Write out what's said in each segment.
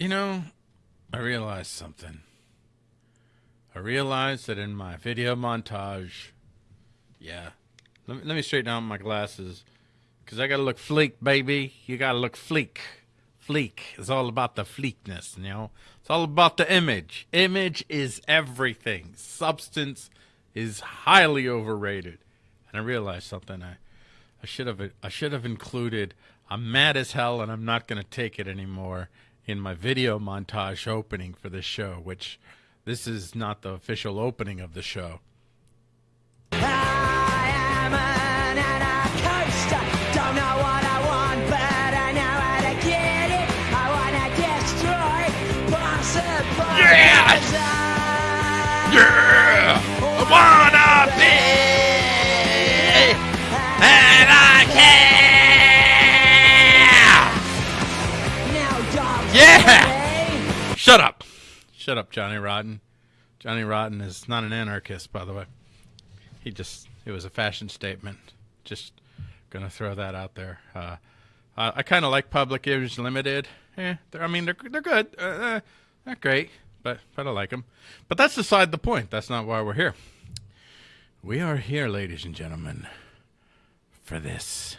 You know, I realized something. I realized that in my video montage, yeah, let me, let me straighten out my glasses because I got to look fleek, baby. You got to look fleek. Fleek is all about the fleekness, you know? It's all about the image. Image is everything, substance is highly overrated. And I realized something. I, I should have I should have included I'm mad as hell and I'm not going to take it anymore in my video montage opening for this show, which this is not the official opening of the show. Yeah! Yeah! Shut up. Shut up, Johnny Rotten. Johnny Rotten is not an anarchist, by the way. He just, it was a fashion statement. Just gonna throw that out there. Uh, uh, I kind of like Public Image Limited. Eh, I mean, they're, they're good. Uh, uh, not great, but, but I like them. But that's beside the point. That's not why we're here. We are here, ladies and gentlemen, for this.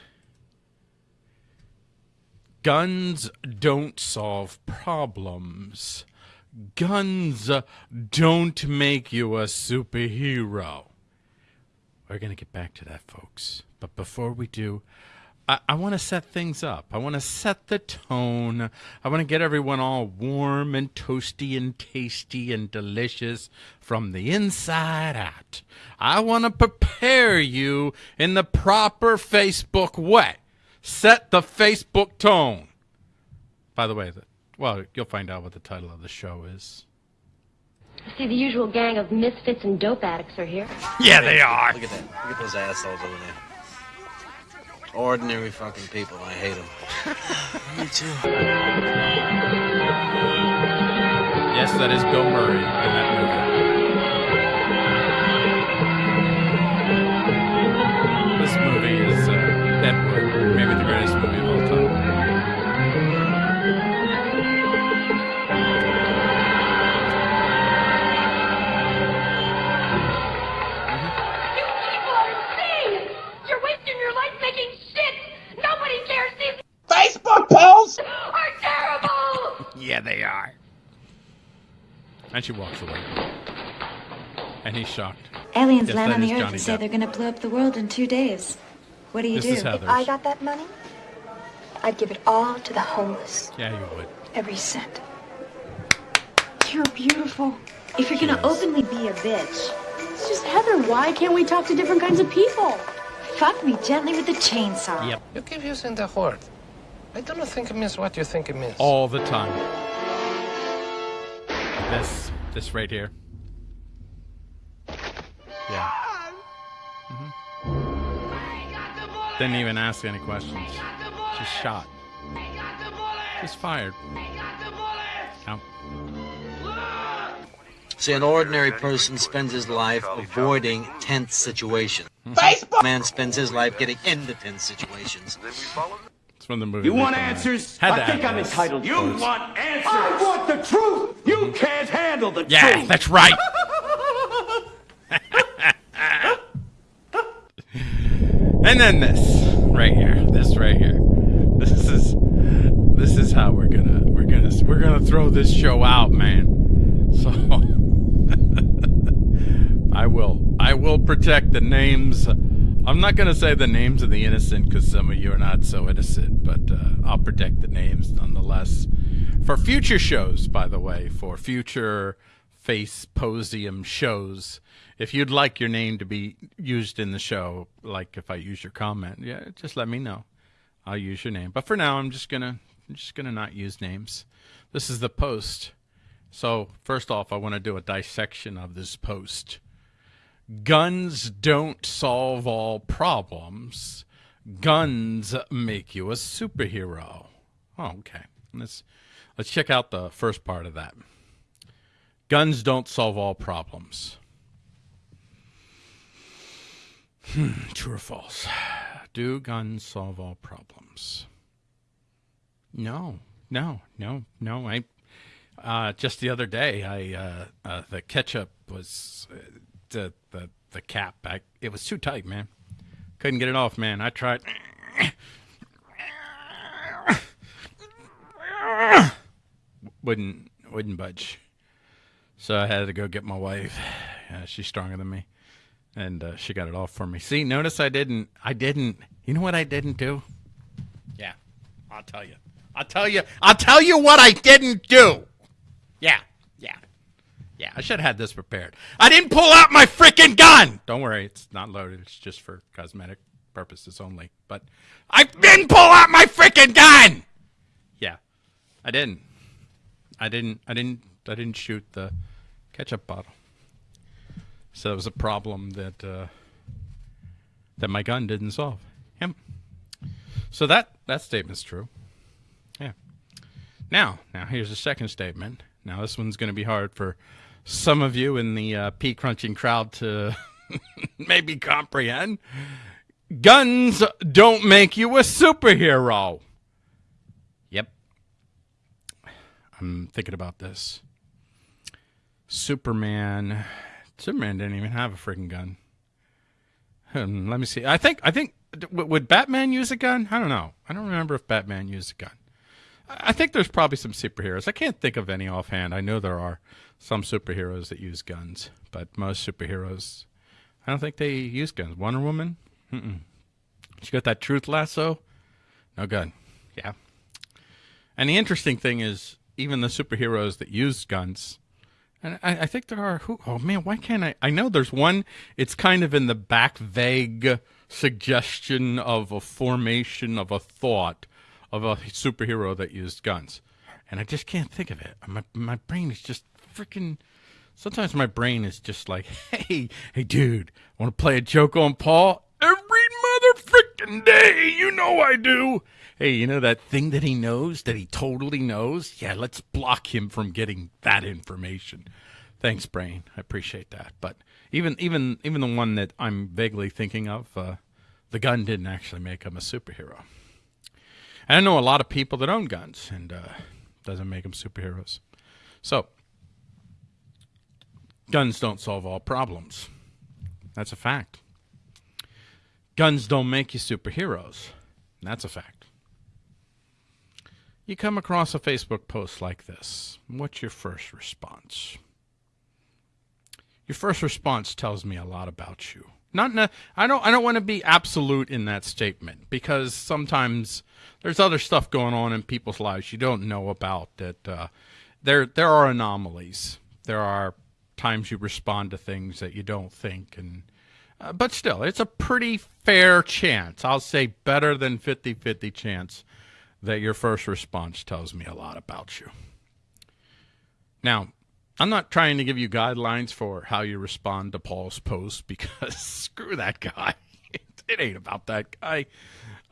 Guns don't solve problems. Guns don't make you a superhero. We're going to get back to that, folks. But before we do, I, I want to set things up. I want to set the tone. I want to get everyone all warm and toasty and tasty and delicious from the inside out. I want to prepare you in the proper Facebook way. Set the Facebook tone. By the way, the, well, you'll find out what the title of the show is. See, the usual gang of misfits and dope addicts are here. Yeah, they are. Look at that. Look at those assholes over there. Ordinary fucking people. I hate them. Me too. Yes, that is Bill Murray in that movie. And she walks away. And he's shocked. Aliens Yes, land on the Earth Johnny and say Depp. they're gonna blow up the world in two days. What do you This do? If I got that money, I'd give it all to the homeless. Yeah, you would. Every cent. You're beautiful. If you're gonna Yes. openly be a bitch, It's just Heather. Why can't we talk to different kinds of people? fuck me gently with the chainsaw. Yep. You keep using the word. I don't think it means what you think it means. All the time. This, this right here. Yeah. hmm Didn't even ask any questions. Just shot. Just fired. Yep. See, an ordinary person spends his life avoiding tense situations. Facebook! Man spends his life getting into tense situations. From the movie. You want answers? I think I'm entitled. You want answers? I want the truth. You can't handle the Yeah, truth. Yeah, that's right. and then this right here. This right here. This is this is how we're gonna we're gonna we're gonna throw this show out, man. So I will I will protect the names. I'm not gonna say the names of the innocent because some of you are not so innocent, but uh, I'll protect the names nonetheless for future shows. By the way, for future Faceposium shows. If you'd like your name to be used in the show, like if I use your comment, yeah, just let me know. I'll use your name. But for now, I'm just gonna I'm just gonna not use names. This is the post. So first off, I want to do a dissection of this post. Guns don't solve all problems. Guns make you a superhero. Oh, okay. Let's let's check out the first part of that. Guns don't solve all problems. Hmm, true or false? Do guns solve all problems? No, no, no, no. I, Uh, just the other day, I uh, uh, the ketchup was the the the cap. back. it was too tight, man. Couldn't get it off, man. I tried. wouldn't wouldn't budge. So I had to go get my wife. Uh, she's stronger than me, and uh, she got it off for me. See, notice I didn't. I didn't. You know what I didn't do? Yeah, I'll tell you. I'll tell you. I'll tell you what I didn't do. Yeah, yeah. I should have had this prepared. I didn't pull out my freaking gun. Don't worry, it's not loaded. It's just for cosmetic purposes only. But I didn't pull out my freaking gun. Yeah, I didn't. I didn't. I didn't. I didn't shoot the ketchup bottle. So it was a problem that uh, that my gun didn't solve. Yep. So that that statement's true. Yeah. Now, now here's the second statement. Now this one's going to be hard for some of you in the uh, pea crunching crowd to maybe comprehend. Guns don't make you a superhero. Yep. I'm thinking about this. Superman. Superman didn't even have a freaking gun. Hmm, let me see. I think. I think. Would Batman use a gun? I don't know. I don't remember if Batman used a gun. I think there's probably some superheroes. I can't think of any offhand. I know there are some superheroes that use guns, but most superheroes, I don't think they use guns. Wonder Woman, Mm-mm. she got that truth lasso, no gun. Yeah. And the interesting thing is, even the superheroes that use guns, and I, I think there are who. Oh man, why can't I? I know there's one. It's kind of in the back, vague suggestion of a formation of a thought of a superhero that used guns, and I just can't think of it. My my brain is just freaking. Sometimes my brain is just like, hey, hey, dude, want to play a joke on Paul? Every mother freaking day, you know I do. Hey, you know that thing that he knows, that he totally knows? Yeah, let's block him from getting that information. Thanks, brain. I appreciate that. But even even even the one that I'm vaguely thinking of, uh, the gun didn't actually make him a superhero. And I know a lot of people that own guns, and uh, doesn't make them superheroes. So, guns don't solve all problems. That's a fact. Guns don't make you superheroes. That's a fact. You come across a Facebook post like this. What's your first response? Your first response tells me a lot about you. Not, a, I don't. I don't want to be absolute in that statement because sometimes there's other stuff going on in people's lives you don't know about. That uh, there there are anomalies. There are times you respond to things that you don't think, and uh, but still, it's a pretty fair chance. I'll say better than 50-50 chance that your first response tells me a lot about you. Now, I'm not trying to give you guidelines for how you respond to Paul's post because screw that guy. it ain't about that guy.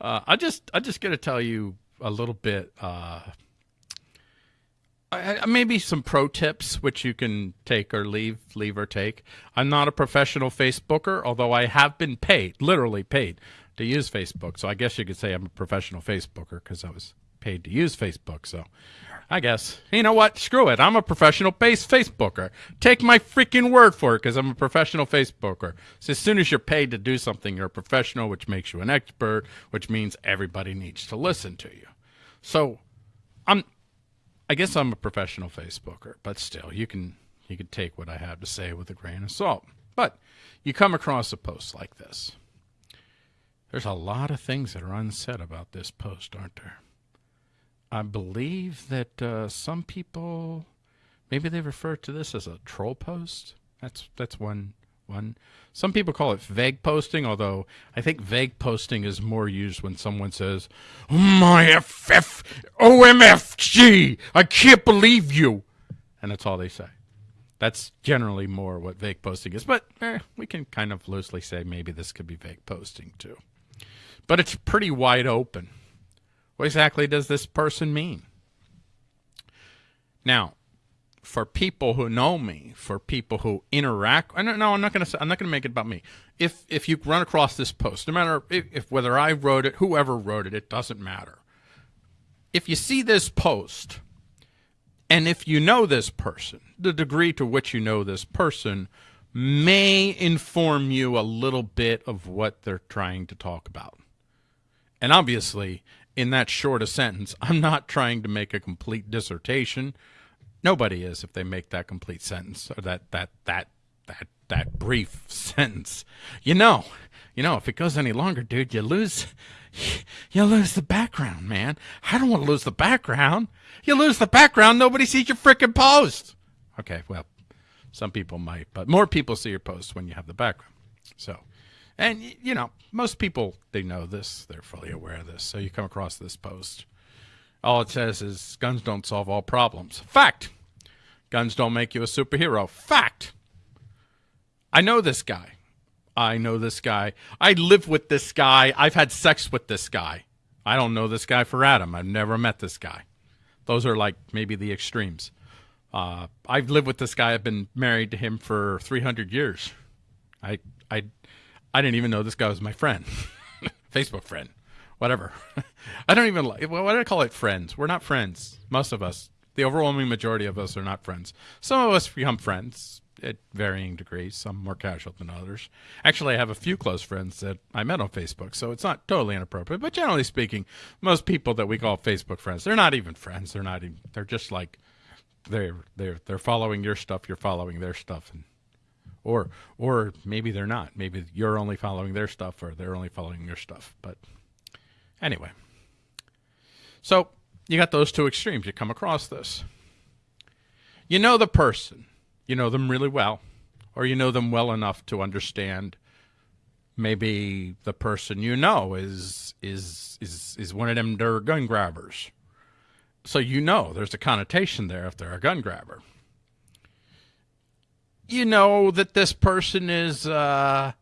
Uh, I just I just got to tell you a little bit. Uh, I, I, maybe some pro tips which you can take or leave, leave or take. I'm not a professional Facebooker, although I have been paid, literally paid, to use Facebook. So I guess you could say I'm a professional Facebooker because I was paid to use Facebook. So I guess you know what? Screw it. I'm a professional base Facebooker. Take my freaking word for it because I'm a professional Facebooker. So as soon as you're paid to do something, you're a professional, which makes you an expert, which means everybody needs to listen to you. So I'm I guess I'm a professional Facebooker, but still, you can you can take what I have to say with a grain of salt. But you come across a post like this. There's a lot of things that are unsaid about this post, aren't there? I believe that uh, some people maybe they refer to this as a troll post. That's that's one one. Some people call it vague posting, although I think vague posting is more used when someone says, "My FF OMFG, I can't believe you," and that's all they say. That's generally more what vague posting is, but eh, we can kind of loosely say maybe this could be vague posting too. But it's pretty wide open. What exactly does this person mean? Now, for people who know me, for people who interact. I don't, no, I'm not going to. I'm not going to make it about me. If if you run across this post, no matter if, if whether I wrote it, whoever wrote it, it doesn't matter. If you see this post, And if you know this person, the degree to which you know this person may inform you a little bit of what they're trying to talk about. And obviously, in that short a sentence, I'm not trying to make a complete dissertation. Nobody is if they make that complete sentence or that that that that that brief sentence. You know, you know, if it goes any longer, dude, you lose you lose the background, man. I don't want to lose the background. You lose the background, nobody sees your freaking post. Okay, well, some people might, but more people see your posts when you have the background. So, and you know, most people they know this, they're fully aware of this. So you come across this post, all it says is guns don't solve all problems. Fact. Guns don't make you a superhero. Fact. I know this guy. I know this guy. I live with this guy. I've had sex with this guy. I don't know this guy for Adam. I've never met this guy. Those are like maybe the extremes. Uh, I've lived with this guy. I've been married to him for 300 years. I, I, I didn't even know this guy was my friend, Facebook friend, whatever. I don't even like. Why do I call it friends? We're not friends. Most of us, the overwhelming majority of us, are not friends. Some of us become friends at varying degrees. Some more casual than others. Actually, I have a few close friends that I met on Facebook, so it's not totally inappropriate. But generally speaking, most people that we call Facebook friends, they're not even friends. They're not even. They're just like they're they're they're following your stuff, you're following their stuff, and or or maybe they're not. Maybe you're only following their stuff, or they're only following your stuff. But anyway, so you got those two extremes. You come across this. You know the person, you know them really well, or you know them well enough to understand. Maybe the person you know is is is is one of them der gun grabbers so you know there's a connotation there if they're a gun grabber. You know that this person is, uh,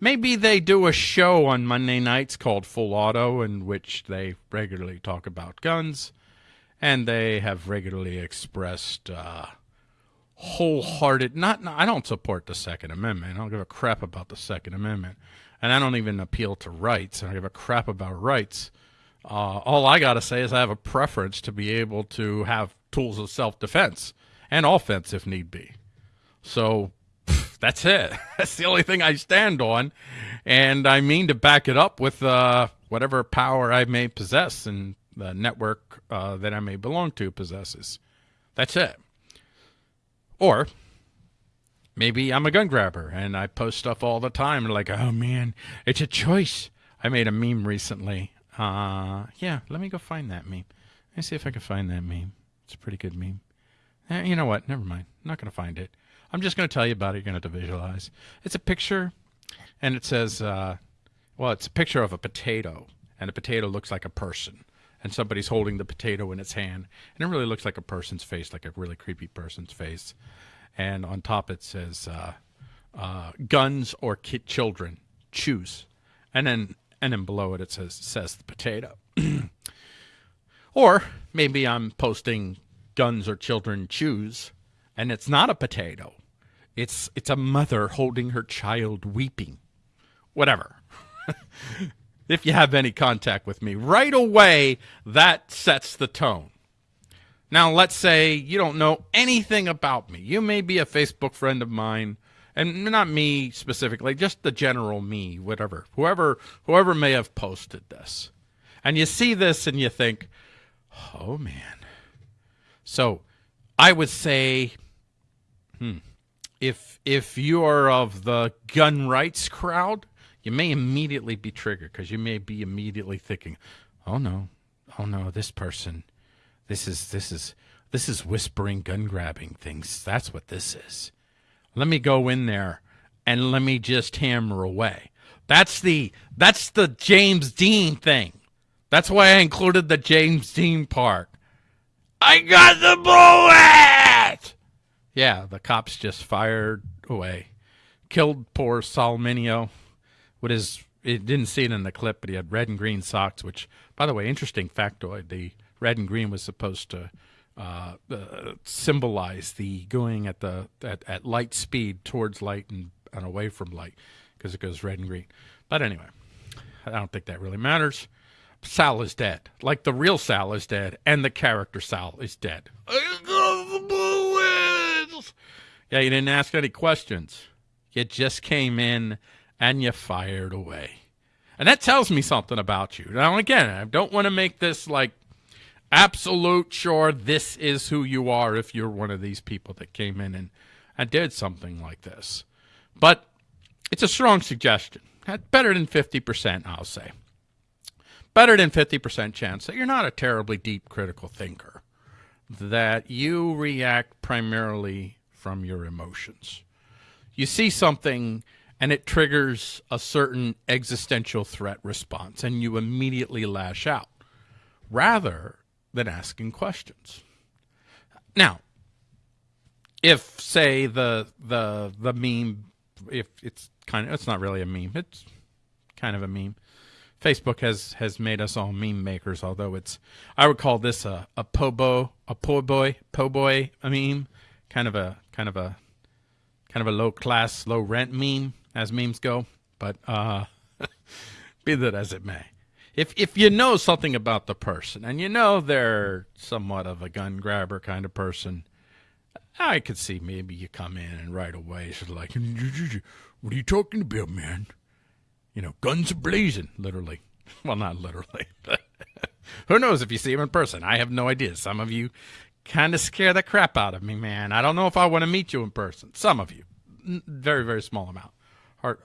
maybe they do a show on Monday nights called Full Auto in which they regularly talk about guns. And they have regularly expressed, uh, wholehearted, not, I don't support the Second Amendment. I don't give a crap about the Second Amendment. And I don't even appeal to rights. I don't give a crap about rights. Uh, all I got to say is I have a preference to be able to have tools of self defense and offense if need be. So that's it. That's the only thing I stand on. And I mean to back it up with uh, whatever power I may possess and the network uh, that I may belong to possesses. That's it. Or maybe I'm a gun grabber and I post stuff all the time. Like, oh man, it's a choice. I made a meme recently uh, yeah, let me go find that meme. Let me see if I can find that meme. It's a pretty good meme. Eh, you know what? Never mind. I'm not going to find it. I'm just going to tell you about it. You're going to have to visualize. It's a picture, and it says, uh, well, it's a picture of a potato, and the potato looks like a person, and somebody's holding the potato in its hand, and it really looks like a person's face, like a really creepy person's face. And on top it says, uh, uh, guns or children, choose. And then and then below it it says says the potato. or maybe I'm posting guns or children choose and it's not a potato. It's it's a mother holding her child weeping. Whatever. if you have any contact with me, right away that sets the tone. Now, let's say you don't know anything about me. You may be a Facebook friend of mine and not me specifically, just the general me, whatever, whoever, whoever may have posted this, and you see this and you think, oh man. So, I would say, hmm, if if you are of the gun rights crowd, you may immediately be triggered because you may be immediately thinking, oh no, oh no, this person, this is this is this is whispering gun grabbing things. That's what this is. Let me go in there and let me just hammer away. That's the that's the James Dean thing. That's why I included the James Dean part. I got the bullet. Yeah, the cops just fired away. Killed poor Sal Mineo with his it didn't see it in the clip, but he had red and green socks, which by the way, interesting factoid, the red and green was supposed to uh, uh, symbolize the going at the at, at light speed towards light and, and away from light because it goes red and green. But anyway, I don't think that really matters. Sal is dead. Like the real Sal is dead, and the character Sal is dead. Pauls. Yeah, you didn't ask any questions. You just came in and you fired away. And that tells me something about you. Now, again, I don't want to make this like absolute sure this is who you are if you're one of these people that came in and, and did something like this. But it's a strong suggestion. Better than 50%, I'll say. Better than 50% chance that you're not a terribly deep critical thinker, that you react primarily from your emotions. You see something and it triggers a certain existential threat response, and you immediately lash out rather than asking questions. Now, if say the the the meme, if it's kind of it's not really a meme, it's kind of a meme. Facebook has has made us all meme makers, although it's I would call this a a pobo a po boy po boy a meme, kind of a kind of a kind of a low class low rent meme as memes go. But uh, be that as it may, if if you know something about the person and you know they're somewhat of a gun grabber kind of person, I could see maybe you come in and right away it's like, what are you talking about, man? You know, guns blazing, literally. Well, not literally, who knows if you see him in person? I have no idea. Some of you kind of scare the crap out of me, man. I don't know if I want to meet you in person. Some of you, very, very small amount.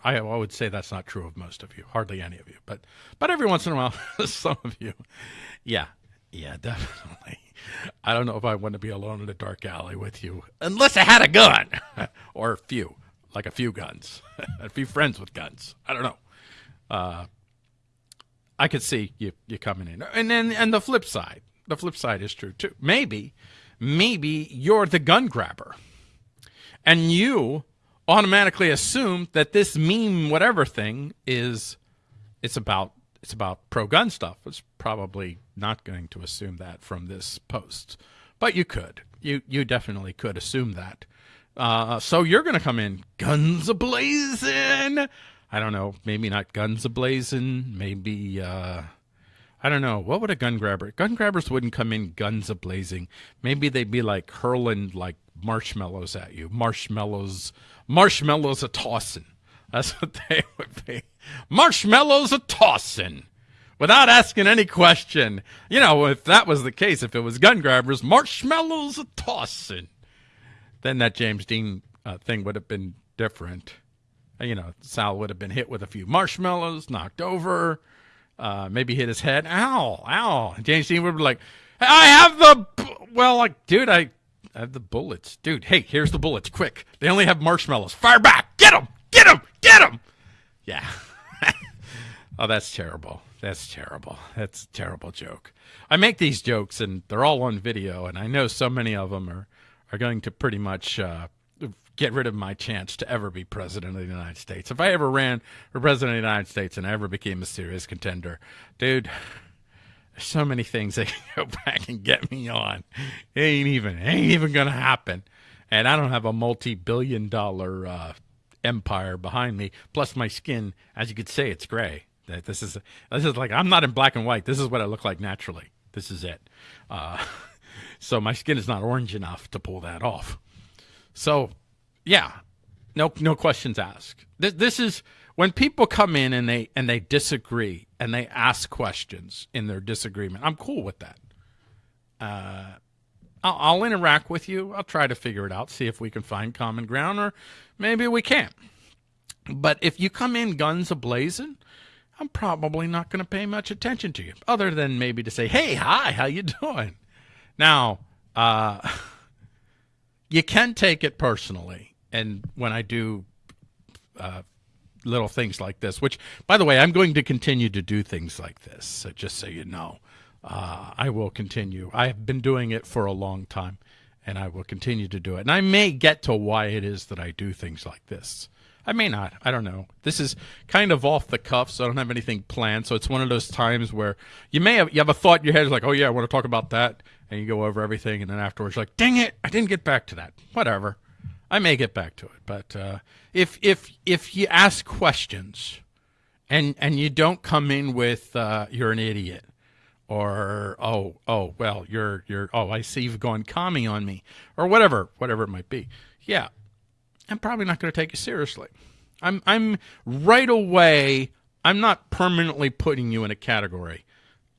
I, I would say that's not true of most of you, hardly any of you, but but every once in a while, some of you, yeah, yeah, definitely. I don't know if I want to be alone in a dark alley with you, unless I had a gun, or a few, like a few guns, a few friends with guns. I don't know. Uh, I could see you you coming in, and then and the flip side, the flip side is true too. Maybe, maybe you're the gun grabber, and you automatically assume that this meme whatever thing is it's about it's about pro gun stuff. It's probably not going to assume that from this post, but you could. You you definitely could assume that. Uh, so you're going to come in guns ablazing. I don't know, maybe not guns ablazing, maybe uh, I don't know. What would a gun grabber? Gun grabbers wouldn't come in guns ablazing. Maybe they'd be like hurling like marshmallows at you. Marshmallows, marshmallows a tossing. That's what they would be. Marshmallows a tossing. Without asking any question. You know, if that was the case, if it was gun grabbers, marshmallows a tossing, then that James Dean uh, thing would have been different. Uh, you know, Sal would have been hit with a few marshmallows, knocked over, uh, maybe hit his head. Ow, ow. James Dean would be like, I have the. Well, like, dude, I I have the bullets. Dude, hey, here's the bullets. Quick. They only have marshmallows. Fire back. Get them. Get them. Get them. Yeah. oh, that's terrible. That's terrible. That's a terrible joke. I make these jokes and they're all on video, and I know so many of them are, are going to pretty much uh, get rid of my chance to ever be president of the United States. If I ever ran for president of the United States and I ever became a serious contender, dude there's so many things that can go back and get me on. It ain't even ain't even gonna happen. And I don't have a multi-billion dollar uh, empire behind me. Plus, my skin, as you could say, it's gray. This is this is like I'm not in black and white. This is what I look like naturally. This is it. Uh, so my skin is not orange enough to pull that off. So, yeah, no no questions asked. This, this is when people come in and they and they disagree and they ask questions in their disagreement, I'm cool with that. Uh, I'll, I'll interact with you. I'll try to figure it out, see if we can find common ground, or maybe we can't. But if you come in guns ablazing, I'm probably not going to pay much attention to you, other than maybe to say, "Hey, hi, how you doing?" Now, uh, you can take it personally, and when I do uh, little things like this, which, by the way, I'm going to continue to do things like this, so just so you know. Uh, I will continue. I have been doing it for a long time, and I will continue to do it. And I may get to why it is that I do things like this. I may not. I don't know. This is kind of off the cuff, so I don't have anything planned. So it's one of those times where you may have you have a thought in your head, like, "Oh yeah, I want to talk about that," and you go over everything, and then afterwards, you're like, "Dang it, I didn't get back to that." Whatever. I may get back to it, but uh, if if if you ask questions, and and you don't come in with uh, you're an idiot, or oh oh well you're you're oh I see you've gone commie on me or whatever whatever it might be. Yeah, I'm probably not going to take you seriously. I'm I'm right away. I'm not permanently putting you in a category.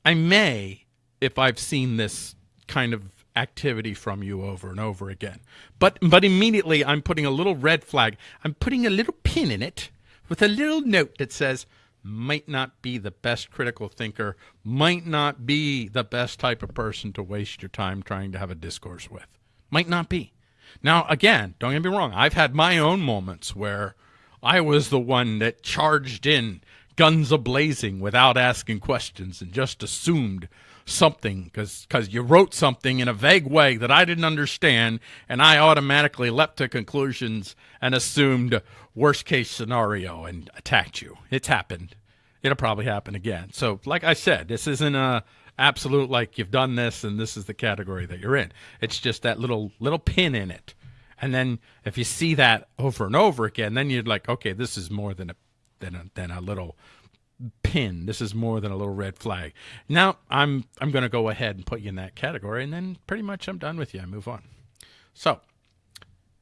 I may if I've seen this kind of activity from you over and over again. But but immediately I'm putting a little red flag. I'm putting a little pin in it with a little note that says might not be the best critical thinker, might not be the best type of person to waste your time trying to have a discourse with. Might not be. Now, again, don't get me wrong. I've had my own moments where I was the one that charged in, guns ablazing without asking questions and just assumed something because because you wrote something in a vague way that I didn't understand, and I automatically leapt to conclusions and assumed worst case scenario and attacked you. It's happened. It'll probably happen again. So, like I said, this isn't a absolute like you've done this and this is the category that you're in. It's just that little little pin in it. And then if you see that over and over again, then you're like, okay, this is more than a than a, than a little pin. This is more than a little red flag. Now I'm I'm going to go ahead and put you in that category, and then pretty much I'm done with you. I move on. So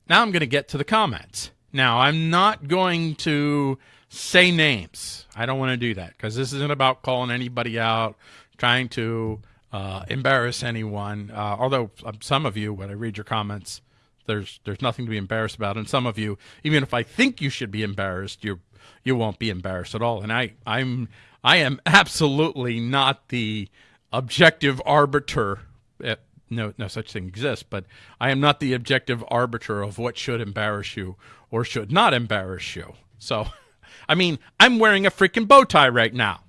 now I'm going to get to the comments. Now I'm not going to say names. I don't want to do that because this isn't about calling anybody out, trying to uh, embarrass anyone. Uh, although some of you, when I read your comments, there's there's nothing to be embarrassed about, and some of you, even if I think you should be embarrassed, you're you won't be embarrassed at all. And I, I'm, I am absolutely not the objective arbiter. Eh, no, no such thing exists, but I am not the objective arbiter of what should embarrass you or should not embarrass you. So, I mean, I'm wearing a freaking bow tie right now.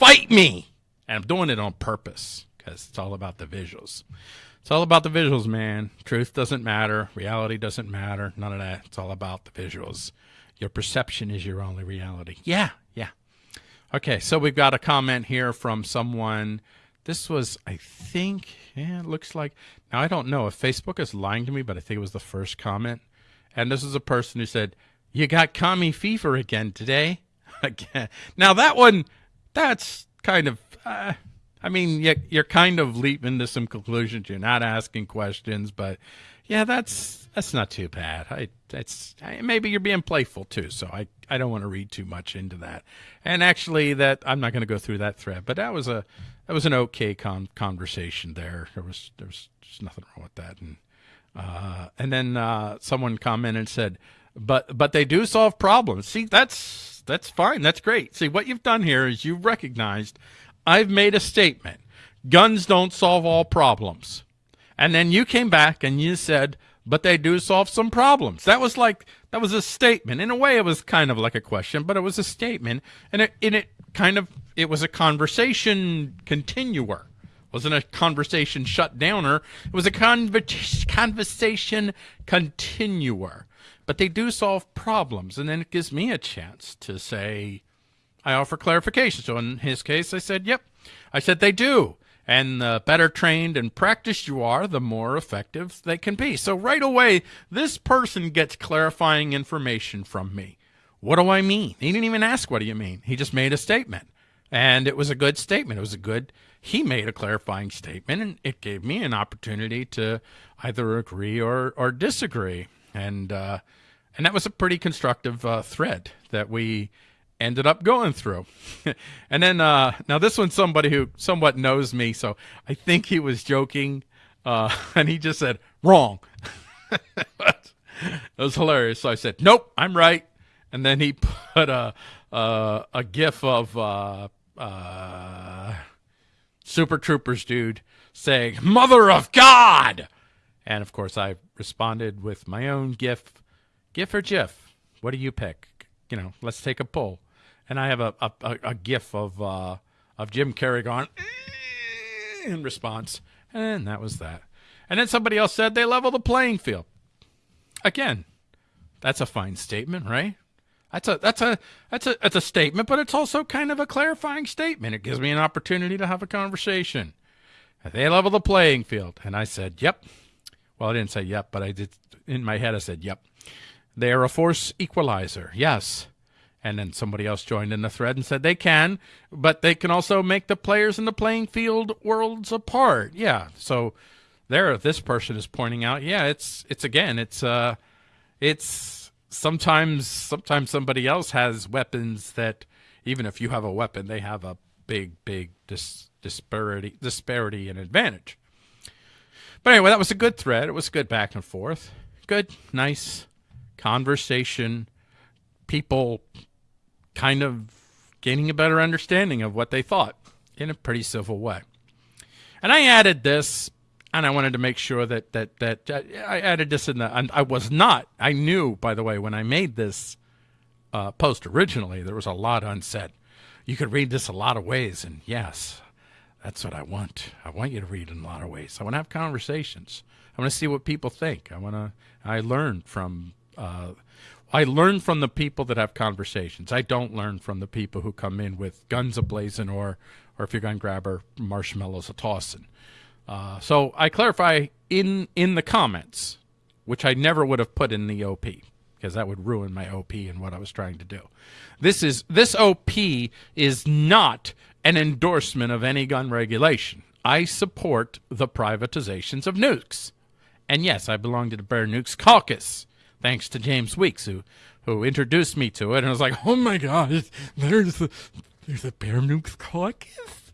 Fight me! And I'm doing it on purpose because it's all about the visuals. It's all about the visuals, man. Truth doesn't matter. Reality doesn't matter. None of that. It's all about the visuals. Your perception is your only reality. Yeah, yeah. Okay, so we've got a comment here from someone. This was, I think, yeah, it looks like. Now, I don't know if Facebook is lying to me, but I think it was the first comment. And this is a person who said, You got commie fever again today? again. Now, that one, that's kind of. Uh, I mean, you're kind of leaping to some conclusions. You're not asking questions, but yeah, that's that's not too bad. I that's maybe you're being playful too, so I I don't want to read too much into that. And actually, that I'm not going to go through that thread, but that was a that was an okay con- conversation there. There was there was just nothing wrong with that. And uh, and then uh, someone commented and said, but but they do solve problems. See, that's that's fine. That's great. See, what you've done here is you've recognized I've made a statement. Guns don't solve all problems. And then you came back and you said, but they do solve some problems. That was like, that was a statement. In a way, it was kind of like a question, but it was a statement. And it, and it kind of, it was a conversation continuer. It wasn't a conversation shut downer. It was a conver- conversation continuer. But they do solve problems. And then it gives me a chance to say, I offer clarification. So in his case, I said, yep. I said, they do. And the better trained and practiced you are, the more effective they can be. So right away, this person gets clarifying information from me. What do I mean? He didn't even ask, what do you mean? He just made a statement. And it was a good statement. It was a good, he made a clarifying statement, and it gave me an opportunity to either agree or, or disagree. And, uh, and that was a pretty constructive uh, thread that we ended up going through. and then uh, now this one's somebody who somewhat knows me, so I think he was joking, uh, and he just said wrong. it was hilarious. So I said, "Nope, I'm right." And then he put a a, a gif of uh, uh, Super Troopers dude saying "Mother of God," and of course I responded with my own gif, gif or gif. What do you pick? You know, let's take a poll and I have a a, a gif of uh, of Jim Carrey going in response, and that was that. And then somebody else said they level the playing field. Again, that's a fine statement, right? That's a that's a that's a that's a statement, but it's also kind of a clarifying statement. It gives me an opportunity to have a conversation. They level the playing field, and I said, "Yep." Well, I didn't say "yep," but I did in my head. I said, "Yep." They are a force equalizer. Yes, And then somebody else joined in the thread and said they can, but they can also make the players in the playing field worlds apart. Yeah. So there, this person is pointing out, yeah, it's it's again, it's uh, it's sometimes sometimes somebody else has weapons that even if you have a weapon, they have a big big dis- disparity disparity and advantage. But anyway, that was a good thread. It was good back and forth. Good, nice conversation. People kind of gaining a better understanding of what they thought in a pretty civil way. And I added this, and I wanted to make sure that that that I added this in the. And I was not. I knew, by the way, when I made this uh, post originally, there was a lot unsaid. You could read this a lot of ways, and yes, that's what I want. I want you to read in a lot of ways. I want to have conversations. I want to see what people think. I want to. I learn from. Uh, I learn from the people that have conversations. I don't learn from the people who come in with guns ablazing or, or if you're gun grabber, marshmallows a tossing. Uh, so I clarify in in the comments, which I never would have put in the OP because that would ruin my OP and what I was trying to do. This is this OP is not an endorsement of any gun regulation. I support the privatizations of nukes. And yes, I belong to the Bear Nukes Caucus thanks to James Weeks, who who introduced me to it, and I was like, "Oh my God, there's a there's a Bear Nukes caucus.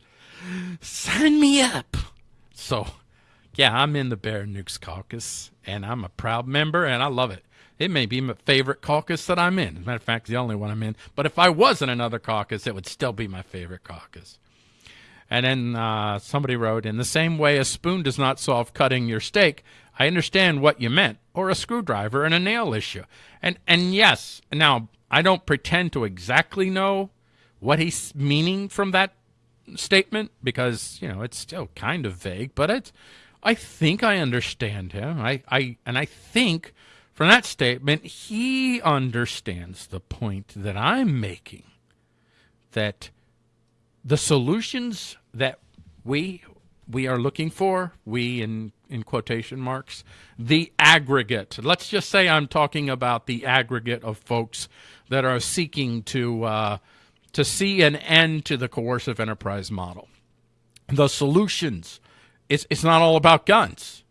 Sign me up." So, yeah, I'm in the Bear Nukes caucus, and I'm a proud member, and I love it. It may be my favorite caucus that I'm in. As a matter of fact, the only one I'm in. But if I was in another caucus, it would still be my favorite caucus. And then uh, somebody wrote, in the same way a spoon does not solve cutting your steak, I understand what you meant, or a screwdriver and a nail issue. And and yes, now I don't pretend to exactly know what he's meaning from that statement because, you know, it's still kind of vague, but it's I think I understand him. I, I and I think from that statement he understands the point that I'm making that the solutions that we we are looking for, we in in quotation marks, the aggregate. Let's just say I'm talking about the aggregate of folks that are seeking to uh, to see an end to the coercive enterprise model. The solutions. It's it's not all about guns.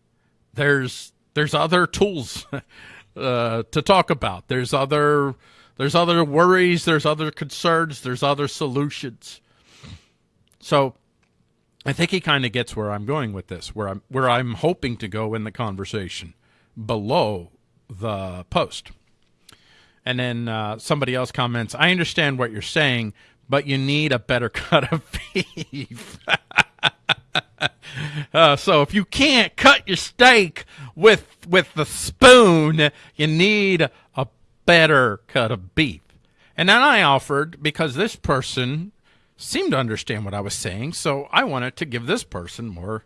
There's there's other tools uh, to talk about. There's other there's other worries. There's other concerns. There's other solutions. So I think he kind of gets where I'm going with this, where I'm where I'm hoping to go in the conversation below the post. And then uh, somebody else comments, "I understand what you're saying, but you need a better cut of beef." uh, so if you can't cut your steak with with the spoon, you need a better cut of beef. And then I offered because this person seemed to understand what I was saying, so I wanted to give this person more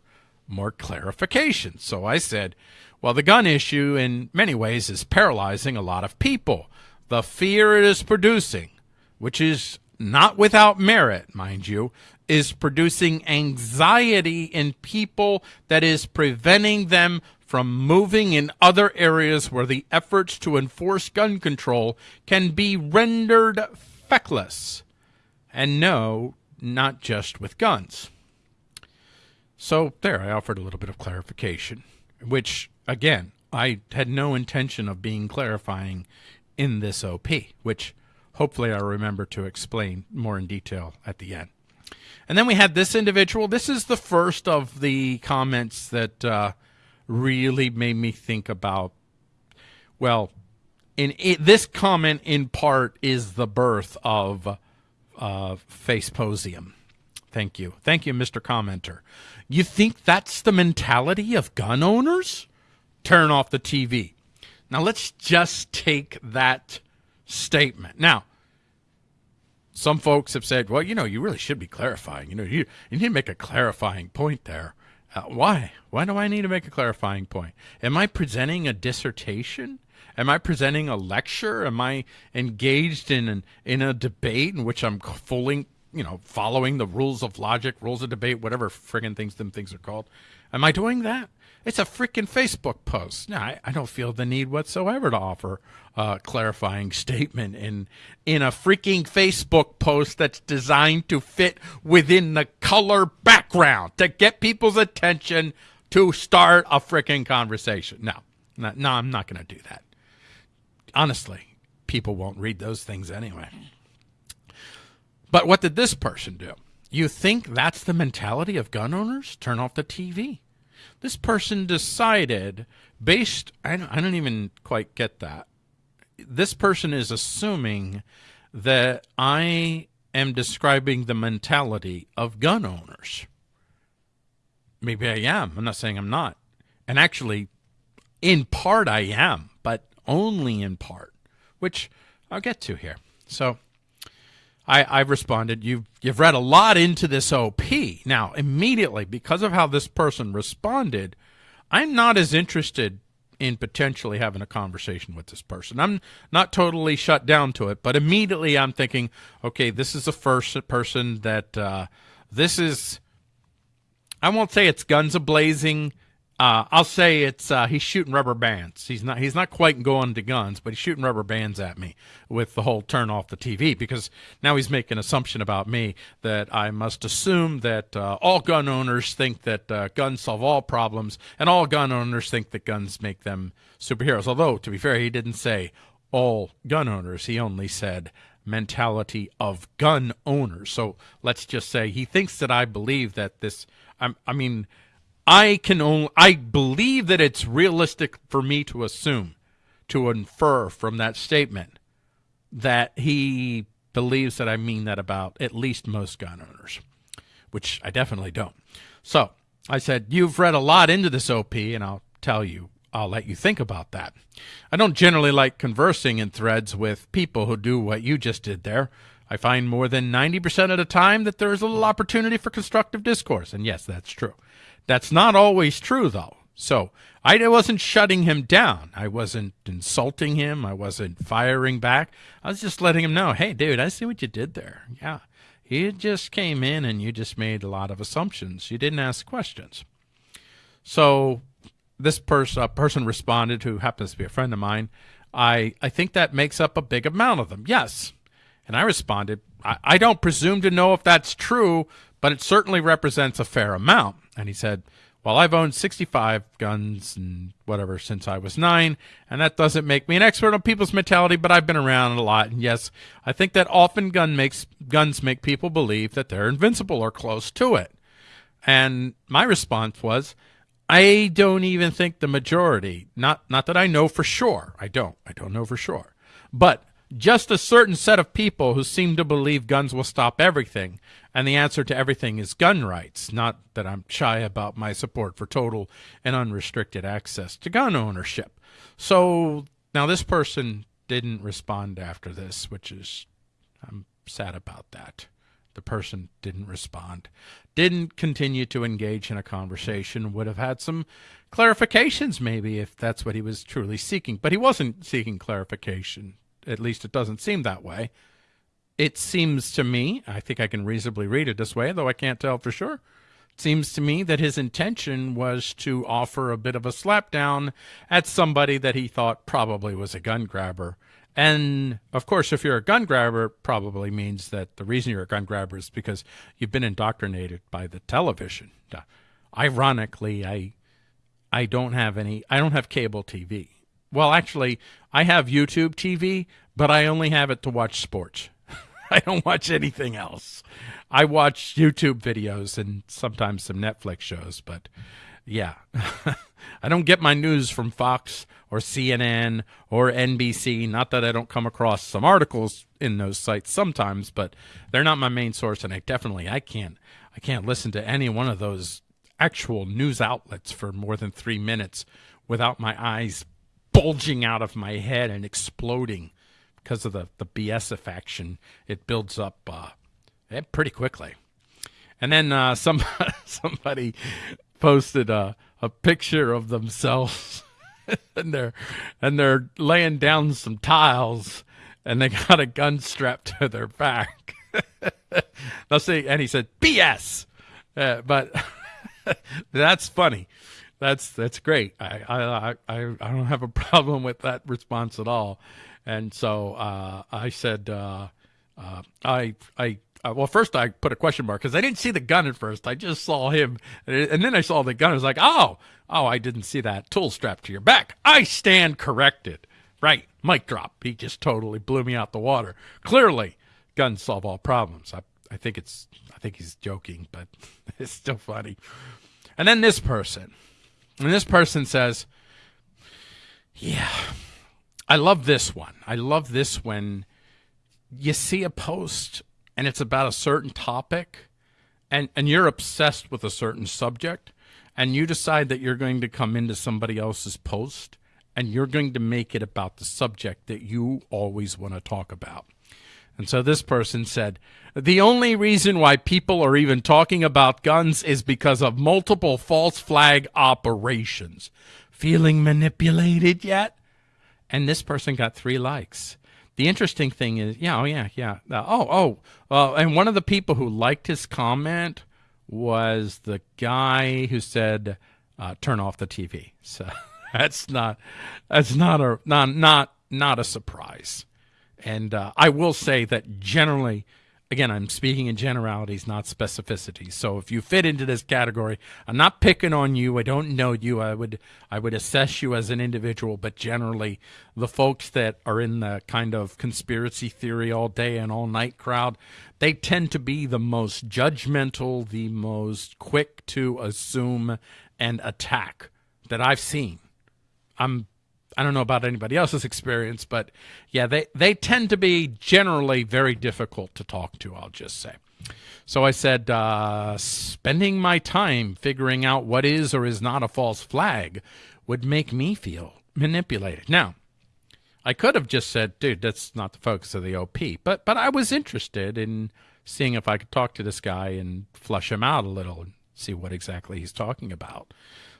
more clarification. So I said, well, the gun issue in many ways is paralyzing a lot of people. The fear it is producing, which is not without merit, mind you, is producing anxiety in people that is preventing them from moving in other areas where the efforts to enforce gun control can be rendered feckless. And no, not just with guns. So there, I offered a little bit of clarification, which, again, I had no intention of being clarifying in this OP, which hopefully I'll remember to explain more in detail at the end. And then we had this individual. This is the first of the comments that uh, really made me think about, well, in it, this comment in part is the birth of uh, Faceposium. Thank you. Thank you, Mr. Commenter. You think that's the mentality of gun owners? Turn off the TV. Now, let's just take that statement. Now, some folks have said, well, you know, you really should be clarifying. You know, you, you need to make a clarifying point there. Uh, why? Why do I need to make a clarifying point? Am I presenting a dissertation? Am I presenting a lecture? Am I engaged in an, in a debate in which I'm fully, you know, following the rules of logic, rules of debate, whatever friggin' things them things are called? Am I doing that? It's a freaking Facebook post. Now, I, I don't feel the need whatsoever to offer a clarifying statement in in a freaking Facebook post that's designed to fit within the color background to get people's attention to start a freaking conversation. No, no, no I'm not going to do that. Honestly, people won't read those things anyway. But what did this person do? You think that's the mentality of gun owners? Turn off the TV. This person decided, based, I don't, I don't even quite get that. This person is assuming that I am describing the mentality of gun owners. Maybe I am. I'm not saying I'm not. And actually, in part, I am, but only in part, which I'll get to here. So, I, I responded, you've, you've read a lot into this OP. Now, immediately, because of how this person responded, I'm not as interested in potentially having a conversation with this person. I'm not totally shut down to it, but immediately I'm thinking, okay, this is the first person that uh, this is. I won't say it's guns a blazing uh, I'll say it's uh, he's shooting rubber bands. He's not he's not quite going to guns, but he's shooting rubber bands at me with the whole turn off the TV because now he's making an assumption about me that I must assume that uh, all gun owners think that uh, guns solve all problems, and all gun owners think that guns make them superheroes. Although to be fair, he didn't say all gun owners. He only said mentality of gun owners. So let's just say he thinks that I believe that this. I, I mean I can only I believe that it's realistic for me to assume, to infer from that statement that he believes that I mean that about at least most gun owners, which I definitely don't. So I said, You've read a lot into this OP, and I'll tell you, I'll let you think about that. I don't generally like conversing in threads with people who do what you just did there. I find more than 90% of the time that there is a little opportunity for constructive discourse. And yes, that's true. That's not always true, though. So I wasn't shutting him down. I wasn't insulting him. I wasn't firing back. I was just letting him know, hey, dude, I see what you did there. Yeah. You just came in and you just made a lot of assumptions. You didn't ask questions. So this person, person responded who happens to be a friend of mine. I, I think that makes up a big amount of them. Yes. And I responded, I, I don't presume to know if that's true, but it certainly represents a fair amount. And he said, Well, I've owned 65 guns and whatever since I was nine, and that doesn't make me an expert on people's mentality, but I've been around a lot. And yes, I think that often gun makes guns make people believe that they're invincible or close to it. And my response was, I don't even think the majority, not not that I know for sure. I don't. I don't know for sure. But just a certain set of people who seem to believe guns will stop everything, and the answer to everything is gun rights. Not that I'm shy about my support for total and unrestricted access to gun ownership. So now this person didn't respond after this, which is, I'm sad about that. The person didn't respond, didn't continue to engage in a conversation, would have had some clarifications maybe if that's what he was truly seeking. But he wasn't seeking clarification at least it doesn't seem that way. It seems to me, I think I can reasonably read it this way, though I can't tell for sure. It seems to me that his intention was to offer a bit of a slapdown at somebody that he thought probably was a gun grabber. And of course, if you're a gun grabber, probably means that the reason you're a gun grabber is because you've been indoctrinated by the television. Ironically, I I don't have any I don't have cable TV. Well, actually, I have YouTube TV, but I only have it to watch sports. I don't watch anything else. I watch YouTube videos and sometimes some Netflix shows, but yeah. I don't get my news from Fox or CNN or NBC. Not that I don't come across some articles in those sites sometimes, but they're not my main source and I definitely I can't I can't listen to any one of those actual news outlets for more than 3 minutes without my eyes bulging out of my head and exploding because of the, the BS affection. It builds up uh, eh, pretty quickly. And then uh, some, somebody posted a, a picture of themselves and they're and they're laying down some tiles and they got a gun strapped to their back. now see, and he said BS, uh, but that's funny that's that's great. I I I I don't have a problem with that response at all. And so uh, I said, uh, uh, I I uh, well, first I put a question mark because I didn't see the gun at first. I just saw him, and then I saw the gun. I was like, oh, oh, I didn't see that tool strapped to your back. I stand corrected. Right, mic drop. He just totally blew me out the water. Clearly, guns solve all problems. I I think it's I think he's joking, but it's still funny. And then this person, and this person says, "Yeah, I love this one. I love this when you see a post and it's about a certain topic and and you're obsessed with a certain subject and you decide that you're going to come into somebody else's post and you're going to make it about the subject that you always want to talk about. And so this person said, the only reason why people are even talking about guns is because of multiple false flag operations. Feeling manipulated yet? And this person got three likes. The interesting thing is, yeah, oh yeah, yeah. Uh, oh, oh, uh, and one of the people who liked his comment was the guy who said, uh, "Turn off the TV." So that's not that's not a not not not a surprise. And uh, I will say that generally, again, I'm speaking in generalities, not specificities. So if you fit into this category, I'm not picking on you. I don't know you. I would I would assess you as an individual, but generally, the folks that are in the kind of conspiracy theory all day and all night crowd, they tend to be the most judgmental, the most quick to assume and attack that I've seen. I'm I don't know about anybody else's experience, but yeah, they, they tend to be generally very difficult to talk to, I'll just say. So I said, uh, spending my time figuring out what is or is not a false flag would make me feel manipulated. Now, I could have just said, dude, that's not the focus of the OP, but but I was interested in seeing if I could talk to this guy and flush him out a little and see what exactly he's talking about.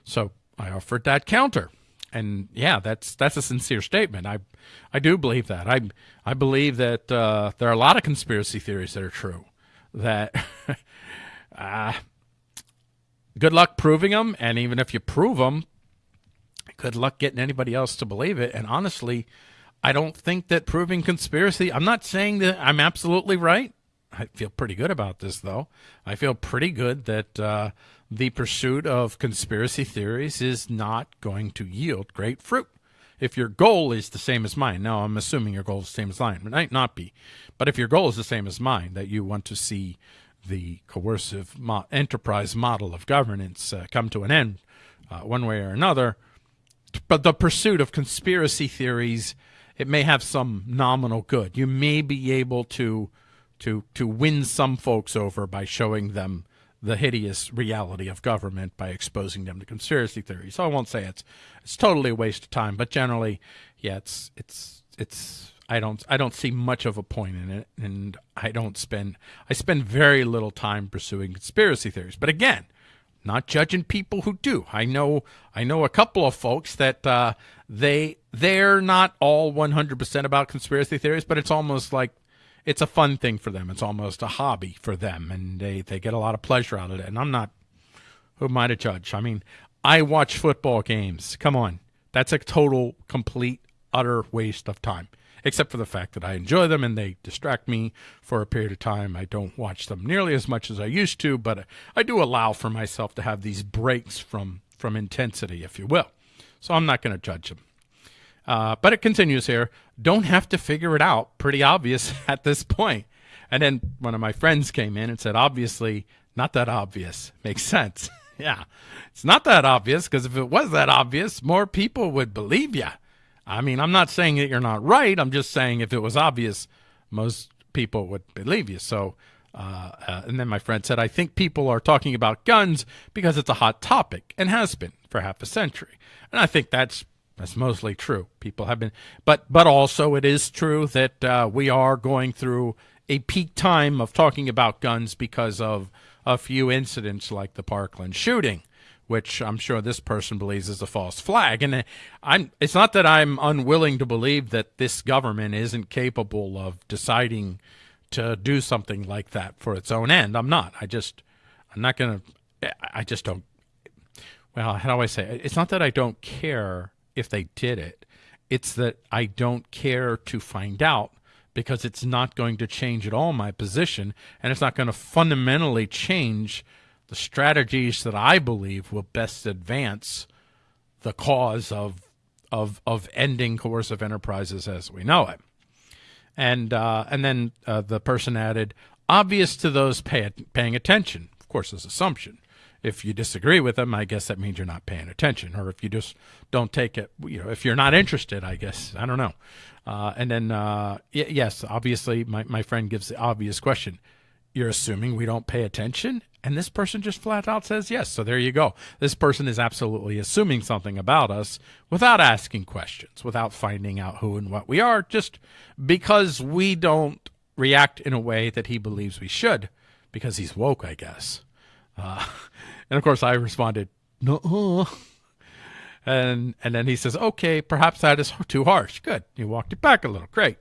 So I offered that counter and yeah, that's that's a sincere statement. I I do believe that. I I believe that uh, there are a lot of conspiracy theories that are true. That uh, good luck proving them, and even if you prove them, good luck getting anybody else to believe it. And honestly, I don't think that proving conspiracy. I'm not saying that I'm absolutely right. I feel pretty good about this, though. I feel pretty good that uh, the pursuit of conspiracy theories is not going to yield great fruit. If your goal is the same as mine, now I'm assuming your goal is the same as mine, it might not be, but if your goal is the same as mine, that you want to see the coercive mo enterprise model of governance uh, come to an end uh, one way or another, but the pursuit of conspiracy theories, it may have some nominal good. You may be able to to to win some folks over by showing them the hideous reality of government by exposing them to conspiracy theories. So I won't say it's it's totally a waste of time, but generally, yeah, it's it's it's I don't I don't see much of a point in it, and I don't spend I spend very little time pursuing conspiracy theories. But again, not judging people who do. I know I know a couple of folks that uh, they they're not all 100% about conspiracy theories, but it's almost like it's a fun thing for them. It's almost a hobby for them, and they they get a lot of pleasure out of it. And I'm not who am I to judge? I mean, I watch football games. Come on, that's a total, complete, utter waste of time. Except for the fact that I enjoy them and they distract me for a period of time. I don't watch them nearly as much as I used to, but uh, I do allow for myself to have these breaks from from intensity, if you will. So I'm not going to judge them. Uh, but it continues here. Don't have to figure it out. Pretty obvious at this point. And then one of my friends came in and said, obviously, not that obvious. Makes sense. yeah, it's not that obvious because if it was that obvious, more people would believe you. I mean, I'm not saying that you're not right. I'm just saying if it was obvious, most people would believe you. So, uh, uh, and then my friend said, I think people are talking about guns because it's a hot topic and has been for half a century. And I think that's that's mostly true. People have been, but but also it is true that uh, we are going through a peak time of talking about guns because of a few incidents like the Parkland shooting, which I'm sure this person believes is a false flag. And uh, I'm it's not that I'm unwilling to believe that this government isn't capable of deciding to do something like that for its own end. I'm not. I just I'm not going to I just don't well, how do I say it? It's not that I don't care if they did it. It's that I don't care to find out because it's not going to change at all my position and it's not going to fundamentally change the strategies that I believe will best advance the cause of of of ending coercive enterprises as we know it. And uh, and then uh, the person added, obvious to those pay, paying attention. Of course, as assumption. If you disagree with them, I guess that means you're not paying attention. Or if you just don't take it, you know, if you're not interested, I guess I don't know. Uh, and then uh, yes, obviously, my my friend gives the obvious question. You're assuming we don't pay attention, and this person just flat out says yes. So there you go. This person is absolutely assuming something about us without asking questions, without finding out who and what we are, just because we don't react in a way that he believes we should, because he's woke, I guess. Uh, and of course, I responded, no. And and then he says, okay, perhaps that is too harsh. Good. You walked it back a little. Great.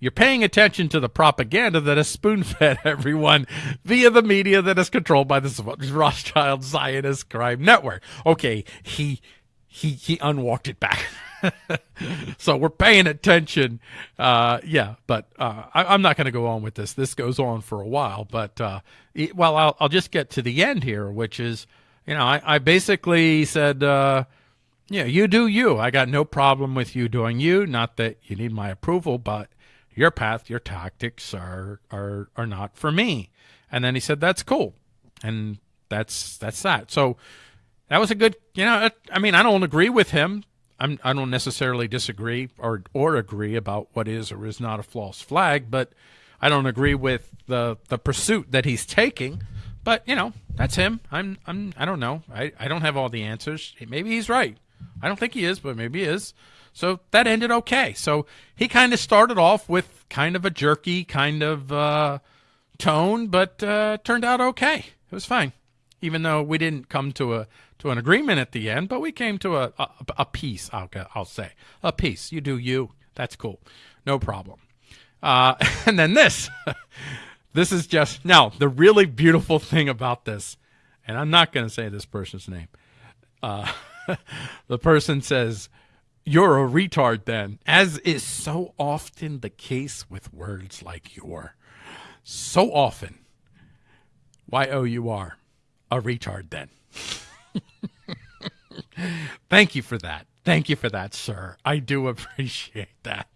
You're paying attention to the propaganda that is spoon fed everyone via the media that is controlled by the Rothschild Zionist crime network. Okay, he he he unwalked it back. so we're paying attention. Uh, yeah, but uh, I, am not going to go on with this. This goes on for a while, but uh, well, I'll, I'll just get to the end here, which is, you know, I, I basically said, uh, yeah, you do you. I got no problem with you doing you. Not that you need my approval, but your path, your tactics are are are not for me. And then he said, that's cool, and that's that's that. So that was a good, you know. I mean, I don't agree with him. I'm, I don't necessarily disagree or or agree about what is or is not a false flag, but I don't agree with the the pursuit that he's taking. But you know, that's him. I'm I'm I don't know. I, I don't have all the answers. Maybe he's right. I don't think he is, but maybe he is. So that ended okay. So he kind of started off with kind of a jerky kind of uh, tone, but uh, turned out okay. It was fine, even though we didn't come to a to an agreement at the end, but we came to a a, a peace. I'll I'll say a peace. You do you. That's cool. No problem. Uh, and then this, this is just now the really beautiful thing about this, and I'm not going to say this person's name. Uh, the person says, You're a retard then, as is so often the case with words like you're. So often. Y O U R. A retard then. Thank you for that. Thank you for that, sir. I do appreciate that.